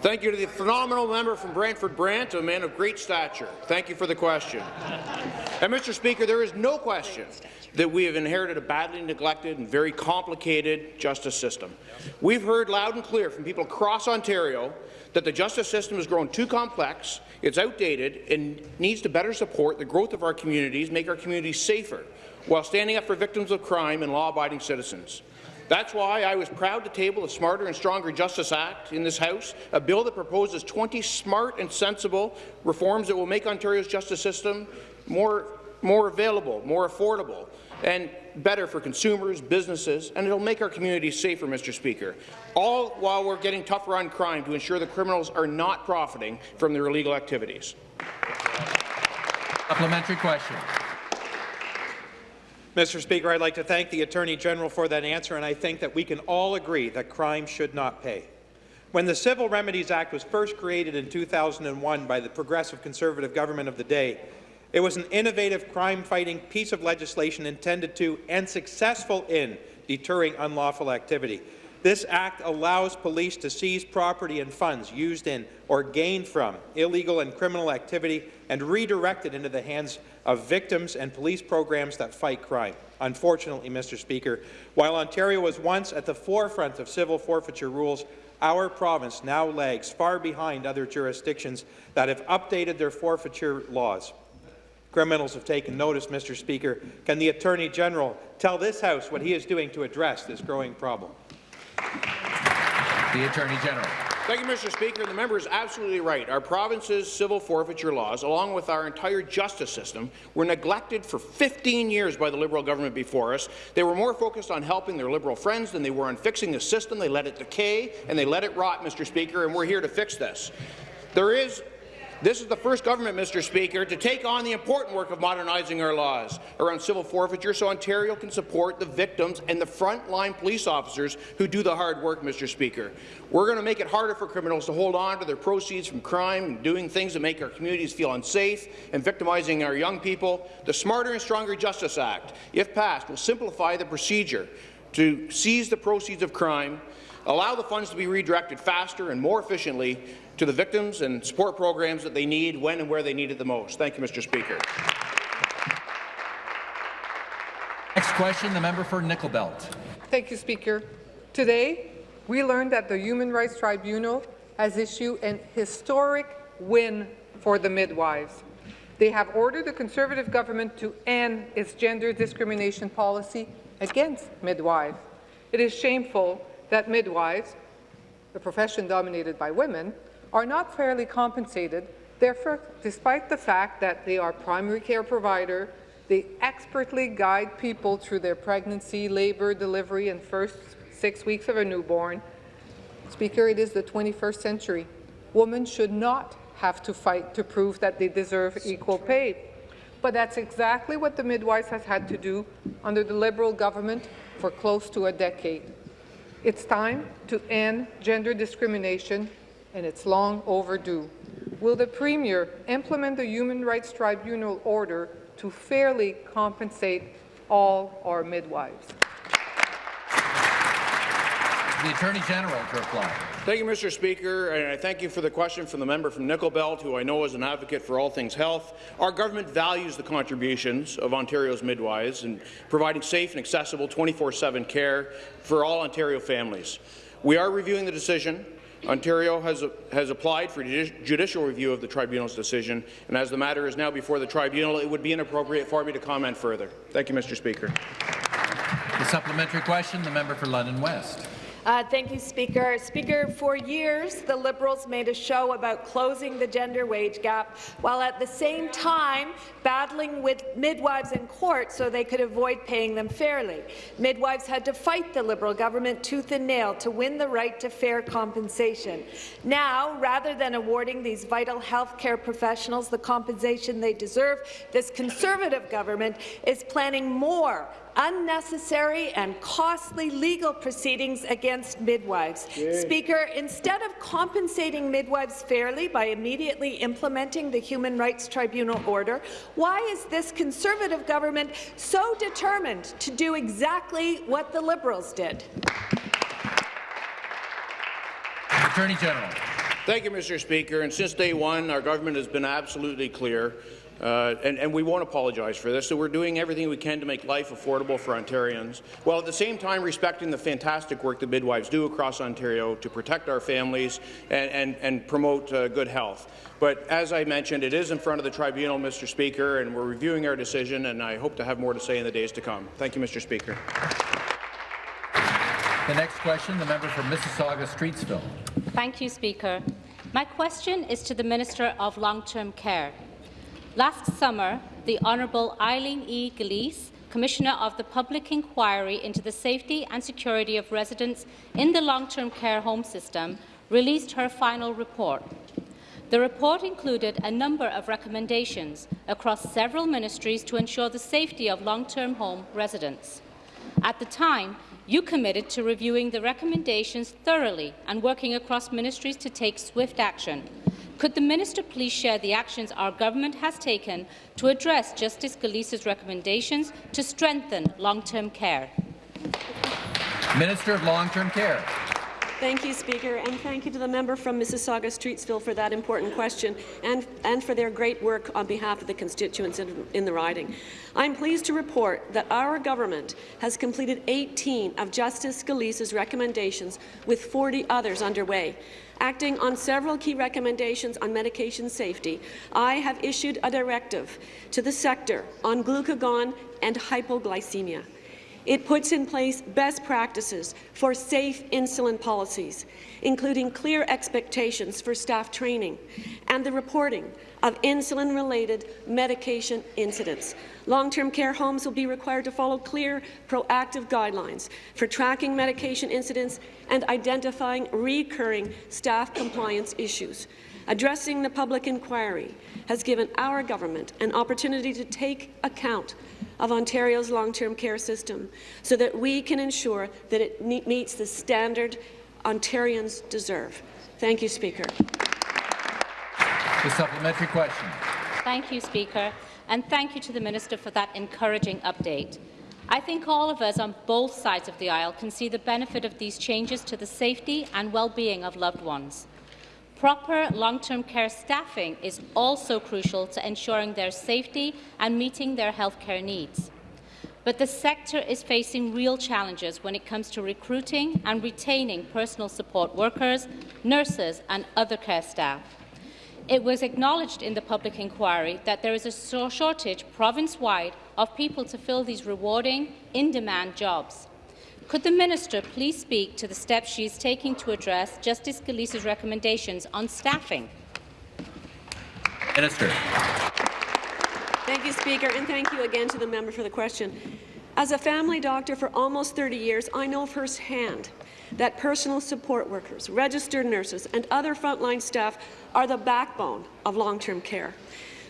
Thank you to the phenomenal member from Brantford Brant, a man of great stature. Thank you for the question. And Mr. Speaker, there is no question that we have inherited a badly neglected and very complicated justice system. We've heard loud and clear from people across Ontario that the justice system has grown too complex, it's outdated, and needs to better support the growth of our communities, make our communities safer, while standing up for victims of crime and law-abiding citizens. That's why I was proud to table the Smarter and Stronger Justice Act in this House, a bill that proposes 20 smart and sensible reforms that will make Ontario's justice system more, more available, more affordable, and better for consumers, businesses, and it'll make our communities safer, Mr. Speaker, all while we're getting tougher on crime to ensure that criminals are not profiting from their illegal activities. Supplementary question. Mr. Speaker, I'd like to thank the Attorney General for that answer, and I think that we can all agree that crime should not pay. When the Civil Remedies Act was first created in 2001 by the Progressive Conservative government of the day, it was an innovative crime-fighting piece of legislation intended to, and successful in, deterring unlawful activity. This act allows police to seize property and funds used in or gained from illegal and criminal activity and redirect it into the hands of victims and police programs that fight crime. Unfortunately, Mr. Speaker, while Ontario was once at the forefront of civil forfeiture rules, our province now lags far behind other jurisdictions that have updated their forfeiture laws. Criminals have taken notice, Mr. Speaker. Can the Attorney General tell this House what he is doing to address this growing problem? The Attorney General. Thank you, Mr. Speaker. The member is absolutely right. Our province's civil forfeiture laws, along with our entire justice system, were neglected for 15 years by the Liberal government before us. They were more focused on helping their Liberal friends than they were on fixing the system. They let it decay and they let it rot, Mr. Speaker, and we're here to fix this. There is this is the first government, Mr. Speaker, to take on the important work of modernizing our laws around civil forfeiture so Ontario can support the victims and the frontline police officers who do the hard work, Mr. Speaker. We're going to make it harder for criminals to hold on to their proceeds from crime and doing things that make our communities feel unsafe and victimizing our young people. The Smarter and Stronger Justice Act, if passed, will simplify the procedure to seize the proceeds of crime, allow the funds to be redirected faster and more efficiently to the victims and support programs that they need when and where they need it the most. Thank you, Mr. Speaker. Next question, the member for Nickel Belt. Thank you, Speaker. Today, we learned that the Human Rights Tribunal has issued an historic win for the midwives. They have ordered the Conservative government to end its gender discrimination policy against midwives. It is shameful that midwives, a profession dominated by women, are not fairly compensated. Therefore, despite the fact that they are primary care provider, they expertly guide people through their pregnancy, labor, delivery, and first six weeks of a newborn. Speaker, it is the 21st century. Women should not have to fight to prove that they deserve equal pay. But that's exactly what the midwives has had to do under the Liberal government for close to a decade. It's time to end gender discrimination and it's long overdue. Will the Premier implement the Human Rights Tribunal order to fairly compensate all our midwives. The Attorney General to reply. Thank you, Mr. Speaker, and I thank you for the question from the member from Nickel Belt, who I know is an advocate for all things health. Our government values the contributions of Ontario's midwives in providing safe and accessible 24-7 care for all Ontario families. We are reviewing the decision. Ontario has, has applied for judicial review of the tribunal's decision, and as the matter is now before the tribunal, it would be inappropriate for me to comment further. Thank you, Mr. Speaker. The supplementary question, the member for London West. Uh, thank you, Speaker. Speaker, for years, the Liberals made a show about closing the gender wage gap, while at the same time battling with midwives in court so they could avoid paying them fairly. Midwives had to fight the Liberal government tooth and nail to win the right to fair compensation. Now, rather than awarding these vital health care professionals the compensation they deserve, this Conservative government is planning more unnecessary and costly legal proceedings against midwives. Yay. Speaker, instead of compensating midwives fairly by immediately implementing the Human Rights Tribunal order, why is this Conservative government so determined to do exactly what the Liberals did? Attorney General. Thank you, Mr. Speaker. And since day one, our government has been absolutely clear uh, and, and, we won't apologize for this. So we're doing everything we can to make life affordable for Ontarians, while at the same time respecting the fantastic work that midwives do across Ontario to protect our families and, and, and promote uh, good health. But as I mentioned, it is in front of the tribunal, Mr. Speaker, and we're reviewing our decision, and I hope to have more to say in the days to come. Thank you, Mr. Speaker. The next question, the member for Mississauga-Streetsville. Thank you, Speaker. My question is to the Minister of Long-Term Care. Last summer, the Honourable Eileen E. Gillese, Commissioner of the Public Inquiry into the Safety and Security of Residents in the Long-Term Care Home System, released her final report. The report included a number of recommendations across several ministries to ensure the safety of long-term home residents. At the time, you committed to reviewing the recommendations thoroughly and working across ministries to take swift action. Could the minister please share the actions our government has taken to address Justice Gillese's recommendations to strengthen long-term care? Minister of Long-Term Care. Thank you, Speaker, and thank you to the member from Mississauga-Streetsville for that important question and, and for their great work on behalf of the constituents in, in the riding. I'm pleased to report that our government has completed 18 of Justice Gillese's recommendations, with 40 others underway. Acting on several key recommendations on medication safety, I have issued a directive to the sector on glucagon and hypoglycemia. It puts in place best practices for safe insulin policies, including clear expectations for staff training and the reporting of insulin-related medication incidents. Long-term care homes will be required to follow clear, proactive guidelines for tracking medication incidents and identifying recurring staff compliance issues. Addressing the public inquiry has given our government an opportunity to take account of Ontario's long-term care system so that we can ensure that it meets the standard Ontarians deserve. Thank you, Speaker. The supplementary question. Thank you, Speaker, and thank you to the Minister for that encouraging update. I think all of us on both sides of the aisle can see the benefit of these changes to the safety and well-being of loved ones. Proper long-term care staffing is also crucial to ensuring their safety and meeting their healthcare needs. But the sector is facing real challenges when it comes to recruiting and retaining personal support workers, nurses and other care staff. It was acknowledged in the public inquiry that there is a shortage province-wide of people to fill these rewarding, in-demand jobs. Could the minister please speak to the steps she is taking to address Justice Gillese's recommendations on staffing? Minister. Thank you, Speaker, and thank you again to the member for the question. As a family doctor for almost 30 years, I know firsthand that personal support workers, registered nurses, and other frontline staff are the backbone of long-term care.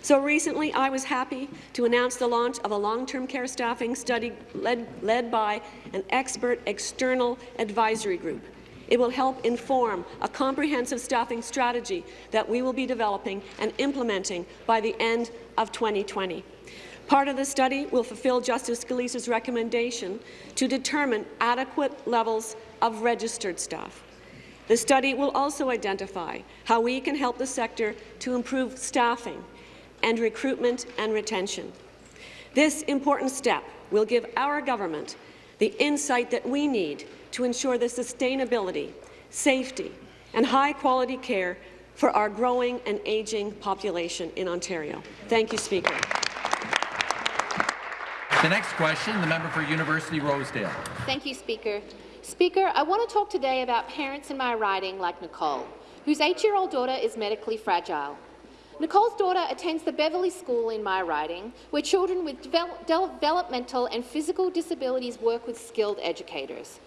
So recently, I was happy to announce the launch of a long-term care staffing study led, led by an expert external advisory group. It will help inform a comprehensive staffing strategy that we will be developing and implementing by the end of 2020. Part of the study will fulfill Justice Gillese's recommendation to determine adequate levels of registered staff. The study will also identify how we can help the sector to improve staffing and recruitment and retention. This important step will give our government the insight that we need to ensure the sustainability, safety and high-quality care for our growing and ageing population in Ontario. Thank you, Speaker. The next question, the member for University Rosedale. Thank you, Speaker. Speaker, I want to talk today about parents in my riding like Nicole, whose eight-year-old daughter is medically fragile. Nicole's daughter attends the Beverly School in my riding, where children with devel developmental and physical disabilities work with skilled educators.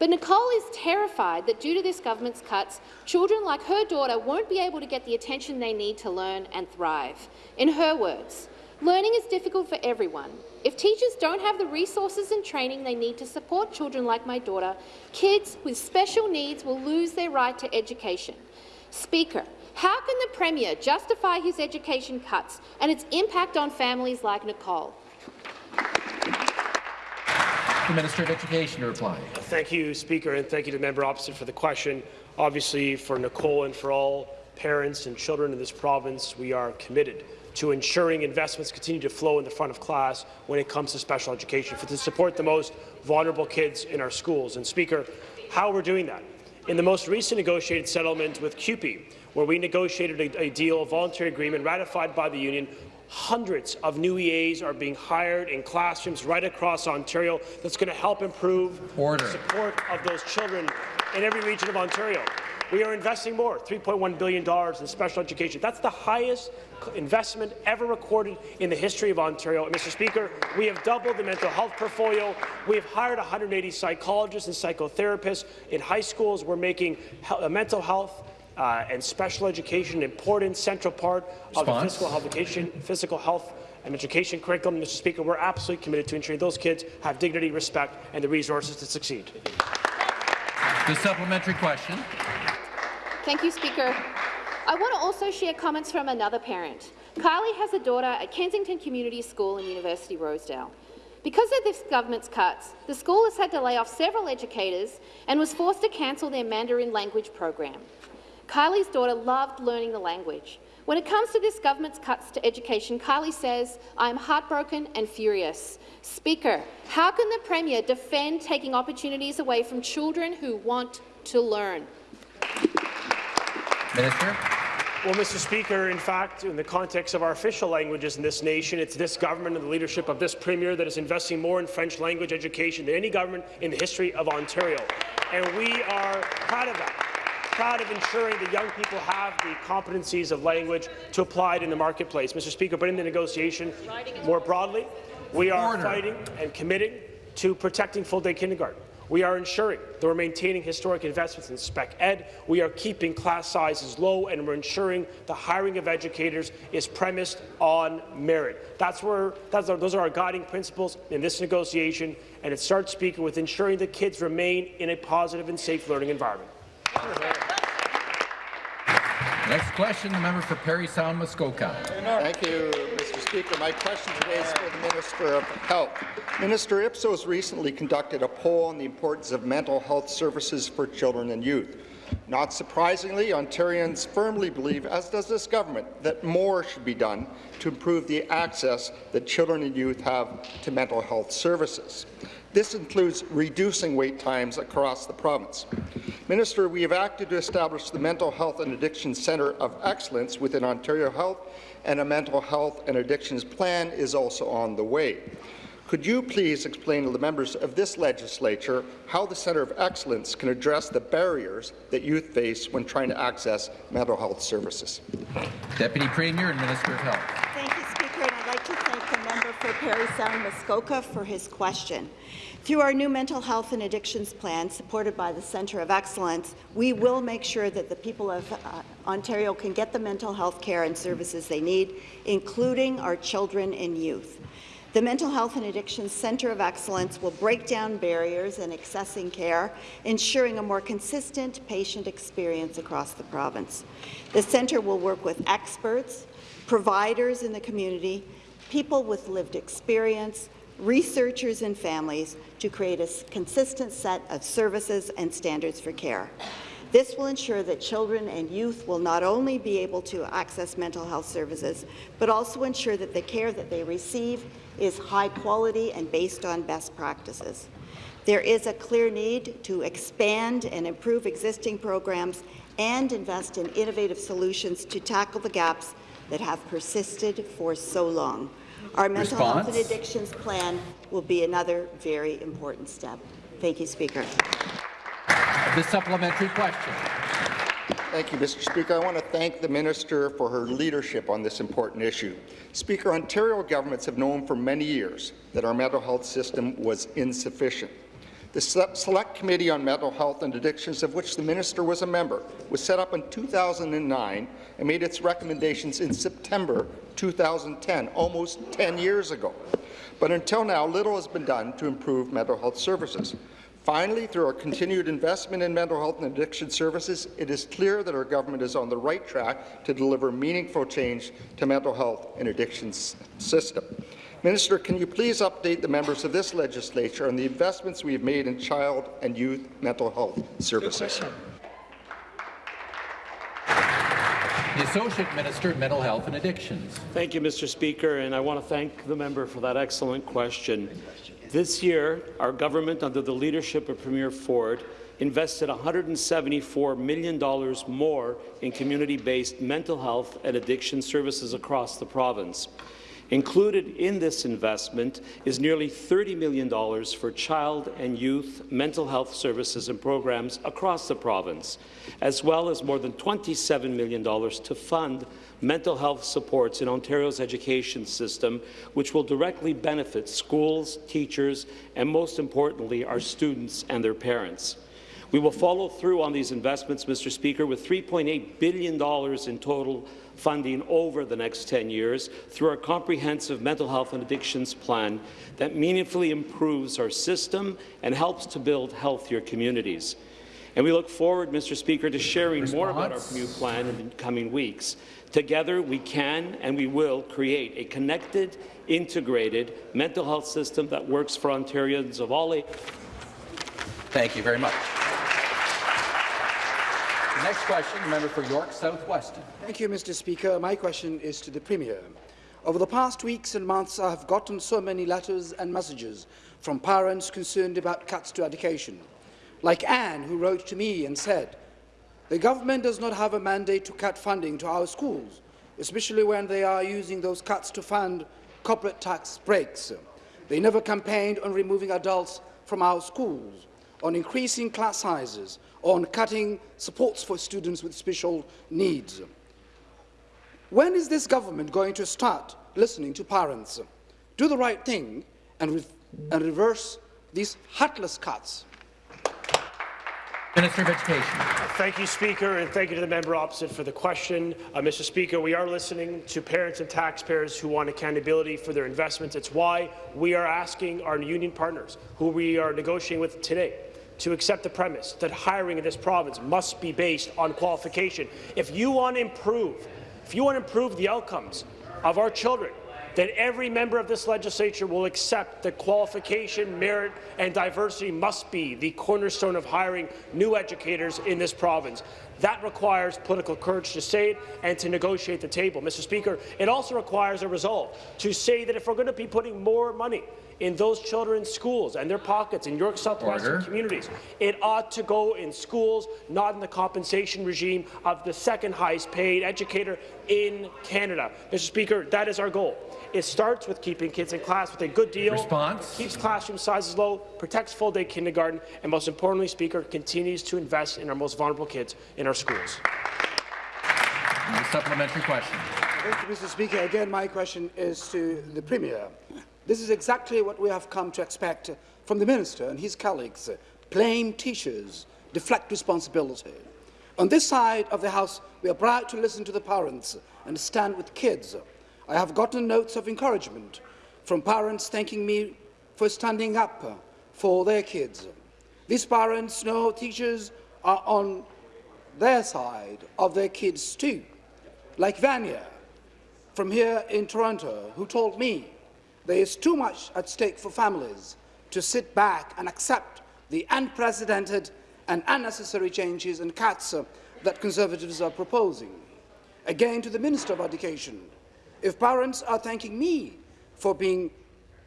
But Nicole is terrified that due to this government's cuts, children like her daughter won't be able to get the attention they need to learn and thrive. In her words, learning is difficult for everyone. If teachers don't have the resources and training they need to support children like my daughter, kids with special needs will lose their right to education. Speaker, how can the Premier justify his education cuts and its impact on families like Nicole? The Minister of Education to reply. Thank you, Speaker, and thank you to the member opposite for the question. Obviously, for Nicole and for all parents and children in this province, we are committed to ensuring investments continue to flow in the front of class when it comes to special education, for to support the most vulnerable kids in our schools. And Speaker, how we're doing that? In the most recent negotiated settlement with CUPE, where we negotiated a, a deal, a voluntary agreement ratified by the union, Hundreds of new EAs are being hired in classrooms right across Ontario that's going to help improve Order. the support of those children in every region of Ontario. We are investing more, $3.1 billion in special education. That's the highest investment ever recorded in the history of Ontario. And, Mr. Speaker, we have doubled the mental health portfolio. We have hired 180 psychologists and psychotherapists in high schools. We're making he mental health uh, and special education an important central part of the physical health, education, physical health and education curriculum. Mr. Speaker, we're absolutely committed to ensuring those kids have dignity, respect, and the resources to succeed. The supplementary question. Thank you, Speaker. I want to also share comments from another parent. Kylie has a daughter at Kensington Community School in University Rosedale. Because of this government's cuts, the school has had to lay off several educators and was forced to cancel their Mandarin language program. Kylie's daughter loved learning the language. When it comes to this government's cuts to education, Kylie says, I am heartbroken and furious. Speaker, how can the Premier defend taking opportunities away from children who want to learn? Minister. Well, Mr. Speaker, in fact, in the context of our official languages in this nation, it's this government and the leadership of this Premier that is investing more in French language education than any government in the history of Ontario. And we are proud of that proud of ensuring that young people have the competencies of language to apply it in the marketplace. Mr. Speaker, but in the negotiation more broadly, we are Order. fighting and committing to protecting full-day kindergarten. We are ensuring that we're maintaining historic investments in spec ed. We are keeping class sizes low, and we're ensuring the hiring of educators is premised on merit. That's where that's our, those are our guiding principles in this negotiation, and it starts speaking with ensuring that kids remain in a positive and safe learning environment. Next question, the member for Parry Sound Muskoka. Thank you, Mr. Speaker. My question today is for the Minister of Health. Minister Ipsos recently conducted a poll on the importance of mental health services for children and youth. Not surprisingly, Ontarians firmly believe, as does this government, that more should be done to improve the access that children and youth have to mental health services. This includes reducing wait times across the province. Minister, we have acted to establish the Mental Health and Addiction Centre of Excellence within Ontario Health, and a mental health and addictions plan is also on the way. Could you please explain to the members of this legislature how the Centre of Excellence can address the barriers that youth face when trying to access mental health services? Deputy Premier and Minister of Health. Thank you, Speaker, and I'd like to thank the member for Parry Sound Muskoka for his question. Through our new mental health and addictions plan, supported by the Centre of Excellence, we will make sure that the people of uh, Ontario can get the mental health care and services they need, including our children and youth. The Mental Health and Addictions Centre of Excellence will break down barriers in accessing care, ensuring a more consistent patient experience across the province. The centre will work with experts, providers in the community, people with lived experience, researchers and families to create a consistent set of services and standards for care. This will ensure that children and youth will not only be able to access mental health services, but also ensure that the care that they receive is high quality and based on best practices. There is a clear need to expand and improve existing programs and invest in innovative solutions to tackle the gaps that have persisted for so long. Our mental Response? health and addictions plan will be another very important step. Thank you, Speaker. The supplementary question. Thank you, Mr. Speaker. I want to thank the minister for her leadership on this important issue. Speaker, Ontario governments have known for many years that our mental health system was insufficient. The Select Committee on Mental Health and Addictions, of which the minister was a member, was set up in 2009 and made its recommendations in September 2010, almost 10 years ago. But until now, little has been done to improve mental health services. Finally, through our continued investment in mental health and addiction services, it is clear that our government is on the right track to deliver meaningful change to mental health and addictions system. Minister, can you please update the members of this legislature on the investments we have made in child and youth mental health services? The Associate Minister of Mental Health and Addictions. Thank you, Mr. Speaker, and I want to thank the member for that excellent question. This year, our government, under the leadership of Premier Ford, invested $174 million more in community-based mental health and addiction services across the province. Included in this investment is nearly $30 million for child and youth mental health services and programs across the province, as well as more than $27 million to fund mental health supports in Ontario's education system, which will directly benefit schools, teachers, and most importantly, our students and their parents. We will follow through on these investments, Mr. Speaker, with $3.8 billion in total funding over the next 10 years through our comprehensive mental health and addictions plan that meaningfully improves our system and helps to build healthier communities. And we look forward, Mr. Speaker, to sharing Response? more about our new plan in the coming weeks. Together, we can and we will create a connected, integrated mental health system that works for Ontarians of all ages. Thank you very much. Next question, the member for York South-Weston. Thank you, Mr. Speaker. My question is to the Premier. Over the past weeks and months, I have gotten so many letters and messages from parents concerned about cuts to education. Like Anne, who wrote to me and said, the government does not have a mandate to cut funding to our schools, especially when they are using those cuts to fund corporate tax breaks. They never campaigned on removing adults from our schools, on increasing class sizes, on cutting supports for students with special needs. When is this government going to start listening to parents, do the right thing, and, re and reverse these heartless cuts? Minister of Education. Thank you, Speaker, and thank you to the member opposite for the question. Uh, Mr. Speaker, we are listening to parents and taxpayers who want accountability for their investments. It's why we are asking our union partners, who we are negotiating with today, to accept the premise that hiring in this province must be based on qualification. If you want to improve, if you want to improve the outcomes of our children, then every member of this legislature will accept that qualification, merit and diversity must be the cornerstone of hiring new educators in this province. That requires political courage to say it and to negotiate the table. Mr. Speaker, it also requires a resolve to say that if we're going to be putting more money in those children's schools and their pockets in York South-Weston Order. communities. It ought to go in schools, not in the compensation regime of the second highest paid educator in Canada. Mr. Speaker, that is our goal. It starts with keeping kids in class with a good deal, Response. keeps classroom sizes low, protects full-day kindergarten, and most importantly, Speaker, continues to invest in our most vulnerable kids in our schools. The supplementary question. Thank you, Mr. Speaker. Again, my question is to the Premier. This is exactly what we have come to expect from the Minister and his colleagues. Uh, Blame teachers, deflect responsibility. On this side of the House, we are proud to listen to the parents and stand with kids. I have gotten notes of encouragement from parents thanking me for standing up for their kids. These parents know teachers are on their side of their kids too, like Vanya, from here in Toronto who told me there is too much at stake for families to sit back and accept the unprecedented and unnecessary changes and cuts uh, that Conservatives are proposing. Again, to the Minister of Education, if parents are thanking me for being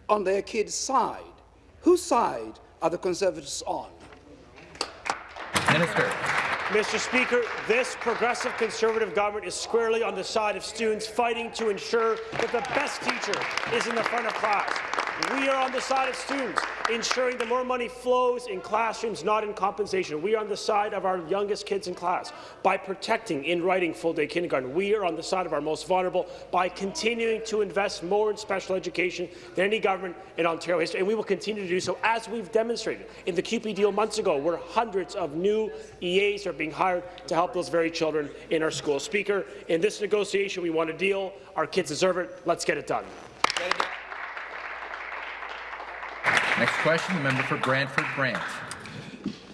on their kids' side, whose side are the Conservatives on? Minister. Mr. Speaker, this progressive Conservative government is squarely on the side of students fighting to ensure that the best teacher is in the front of class. We are on the side of students, ensuring that more money flows in classrooms, not in compensation. We are on the side of our youngest kids in class by protecting in writing full-day kindergarten. We are on the side of our most vulnerable by continuing to invest more in special education than any government in Ontario history, and we will continue to do so, as we've demonstrated in the CUPE deal months ago, where hundreds of new EAs are being hired to help those very children in our schools. Speaker, in this negotiation, we want a deal. Our kids deserve it. Let's get it done. Next question, the member for Brantford Brant.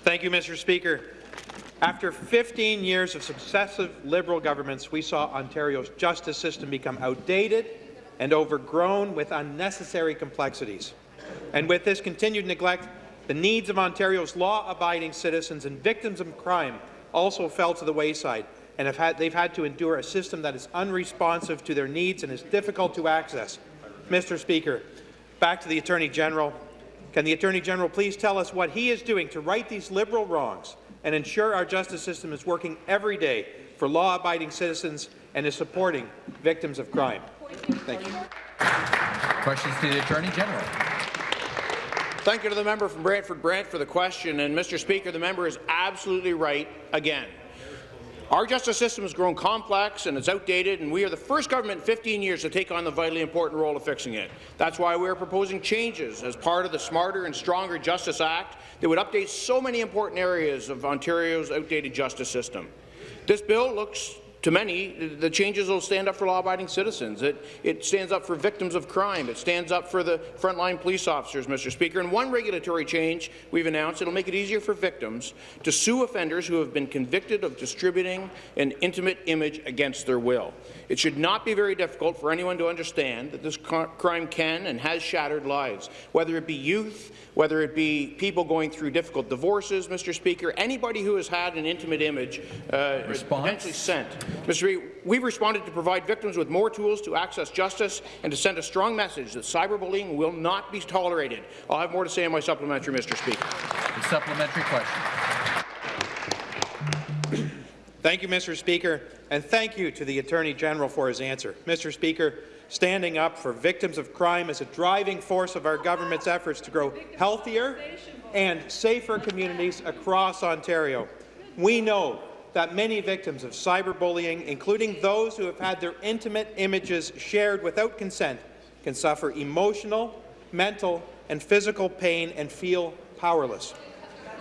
Thank you, Mr. Speaker. After 15 years of successive Liberal governments, we saw Ontario's justice system become outdated and overgrown with unnecessary complexities. And with this continued neglect, the needs of Ontario's law-abiding citizens and victims of crime also fell to the wayside, and have had, they've had to endure a system that is unresponsive to their needs and is difficult to access. Mr. Speaker, back to the Attorney General. Can the Attorney General please tell us what he is doing to right these Liberal wrongs and ensure our justice system is working every day for law-abiding citizens and is supporting victims of crime? Thank you. Questions to the Attorney General. Thank you to the member from Brantford Brant for the question. And Mr. Speaker, the member is absolutely right again. Our justice system has grown complex and it's outdated, and we are the first government in 15 years to take on the vitally important role of fixing it. That's why we are proposing changes as part of the Smarter and Stronger Justice Act that would update so many important areas of Ontario's outdated justice system. This bill looks to many, the changes will stand up for law-abiding citizens. It, it stands up for victims of crime. It stands up for the frontline police officers, Mr. Speaker. And one regulatory change we've announced, it'll make it easier for victims to sue offenders who have been convicted of distributing an intimate image against their will. It should not be very difficult for anyone to understand that this crime can and has shattered lives, whether it be youth, whether it be people going through difficult divorces, Mr. Speaker, anybody who has had an intimate image uh, potentially sent. Mr. Speaker, we've responded to provide victims with more tools to access justice and to send a strong message that cyberbullying will not be tolerated. I'll have more to say in my supplementary, Mr. Speaker. The supplementary question. Thank you, Mr. Speaker, and thank you to the Attorney General for his answer. Mr. Speaker, standing up for victims of crime is a driving force of our government's efforts to grow healthier and safer communities across Ontario. We know that many victims of cyberbullying, including those who have had their intimate images shared without consent, can suffer emotional, mental, and physical pain and feel powerless.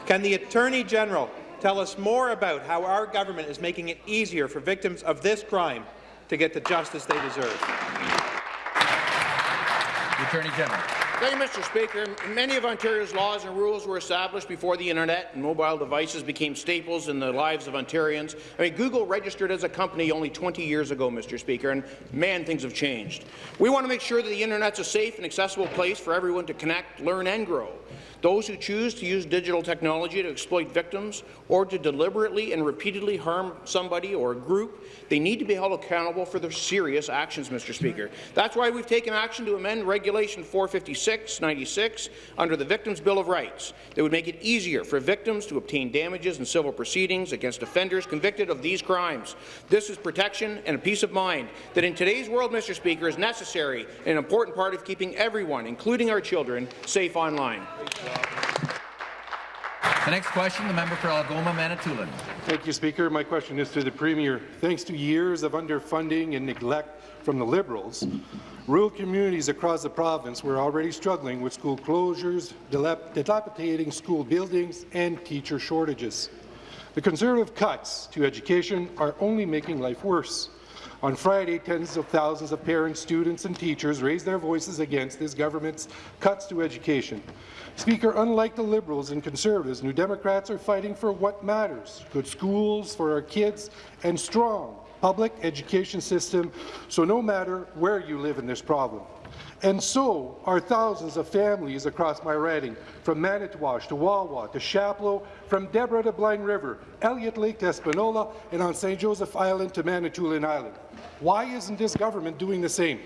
Can the Attorney General tell us more about how our government is making it easier for victims of this crime to get the justice they deserve? The Attorney General. Thank you, Mr. Speaker. Many of Ontario's laws and rules were established before the internet and mobile devices became staples in the lives of Ontarians. I mean, Google registered as a company only 20 years ago, Mr. Speaker, and man, things have changed. We want to make sure that the internet's a safe and accessible place for everyone to connect, learn, and grow. Those who choose to use digital technology to exploit victims or to deliberately and repeatedly harm somebody or a group, they need to be held accountable for their serious actions, Mr. Speaker. That's why we've taken action to amend Regulation 456-96 under the Victims' Bill of Rights that would make it easier for victims to obtain damages in civil proceedings against offenders convicted of these crimes. This is protection and a peace of mind that in today's world, Mr. Speaker, is necessary and an important part of keeping everyone, including our children, safe online. The next question, the member for Algoma, Manitoulin. Thank you, Speaker. My question is to the Premier. Thanks to years of underfunding and neglect from the Liberals, rural communities across the province were already struggling with school closures, dilapidating school buildings, and teacher shortages. The Conservative cuts to education are only making life worse. On Friday, tens of thousands of parents, students and teachers raised their voices against this government's cuts to education. Speaker, unlike the Liberals and Conservatives, New Democrats are fighting for what matters, good schools for our kids and strong public education system, so no matter where you live in this province. And so are thousands of families across my riding, from Manitouwadge to Wawa to Chapleau, from Desbarats to Blind River, Elliott Lake to Espanola, and on St. Joseph Island to Manitoulin Island. Why isn't this government doing the same?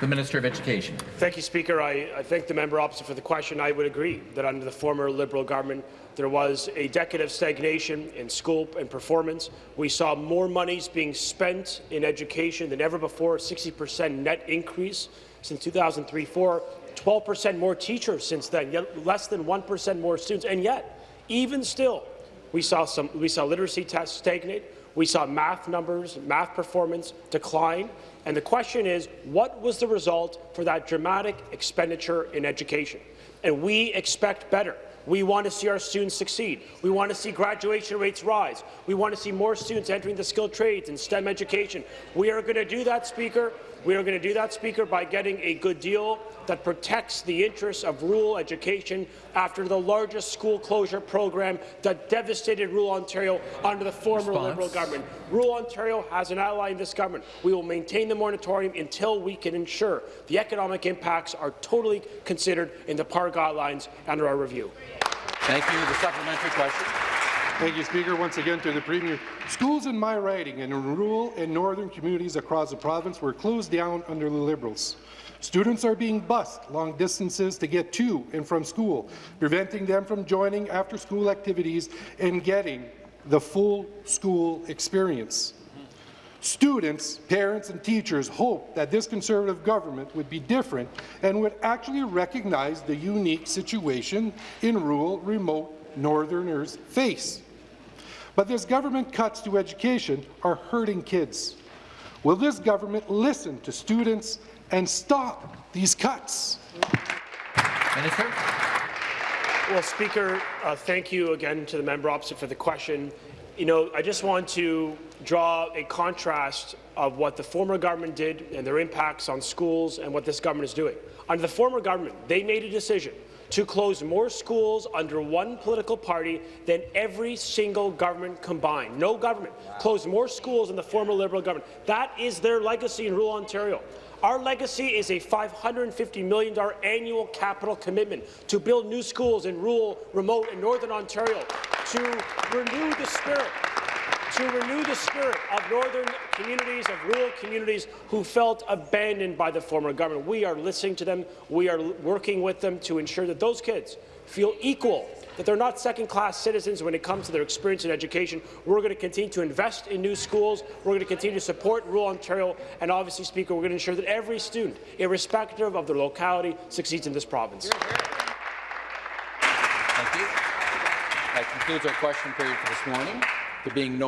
The Minister of Education. Thank you, Speaker. I, I thank the member opposite for the question. I would agree that under the former Liberal government, there was a decade of stagnation in school and performance. We saw more monies being spent in education than ever before, 60% net increase since 2003-4, 12% more teachers since then, less than 1% more students. And yet, even still, we saw, some, we saw literacy tests stagnate, we saw math numbers, math performance decline, and the question is, what was the result for that dramatic expenditure in education? And we expect better. We want to see our students succeed. We want to see graduation rates rise. We want to see more students entering the skilled trades and STEM education. We are going to do that, Speaker. We are going to do that, Speaker, by getting a good deal that protects the interests of rural education after the largest school closure program that devastated rural Ontario under the former Response. Liberal government. Rural Ontario has an ally in this government. We will maintain the moratorium until we can ensure the economic impacts are totally considered in the PAR guidelines under our review. Thank you. The supplementary question. Thank you, Speaker. Once again to the Premier. Schools in my riding and in rural and northern communities across the province were closed down under the Liberals. Students are being bused long distances to get to and from school, preventing them from joining after-school activities and getting the full school experience. Students, parents and teachers hope that this Conservative government would be different and would actually recognize the unique situation in rural, remote Northerners face. But this government cuts to education are hurting kids. Will this government listen to students and stop these cuts? Minister. Well, Speaker, uh, thank you again to the member opposite for the question. You know, I just want to draw a contrast of what the former government did and their impacts on schools and what this government is doing. Under the former government, they made a decision to close more schools under one political party than every single government combined. No government closed more schools than the former Liberal government. That is their legacy in rural Ontario. Our legacy is a $550 million annual capital commitment to build new schools in rural, remote and northern Ontario, to renew the spirit to renew the spirit of northern communities, of rural communities who felt abandoned by the former government. We are listening to them. We are working with them to ensure that those kids feel equal, that they're not second-class citizens when it comes to their experience in education. We're going to continue to invest in new schools. We're going to continue to support rural Ontario. And obviously, Speaker, we're going to ensure that every student, irrespective of their locality, succeeds in this province. Thank you. That concludes our question period for this morning. There being no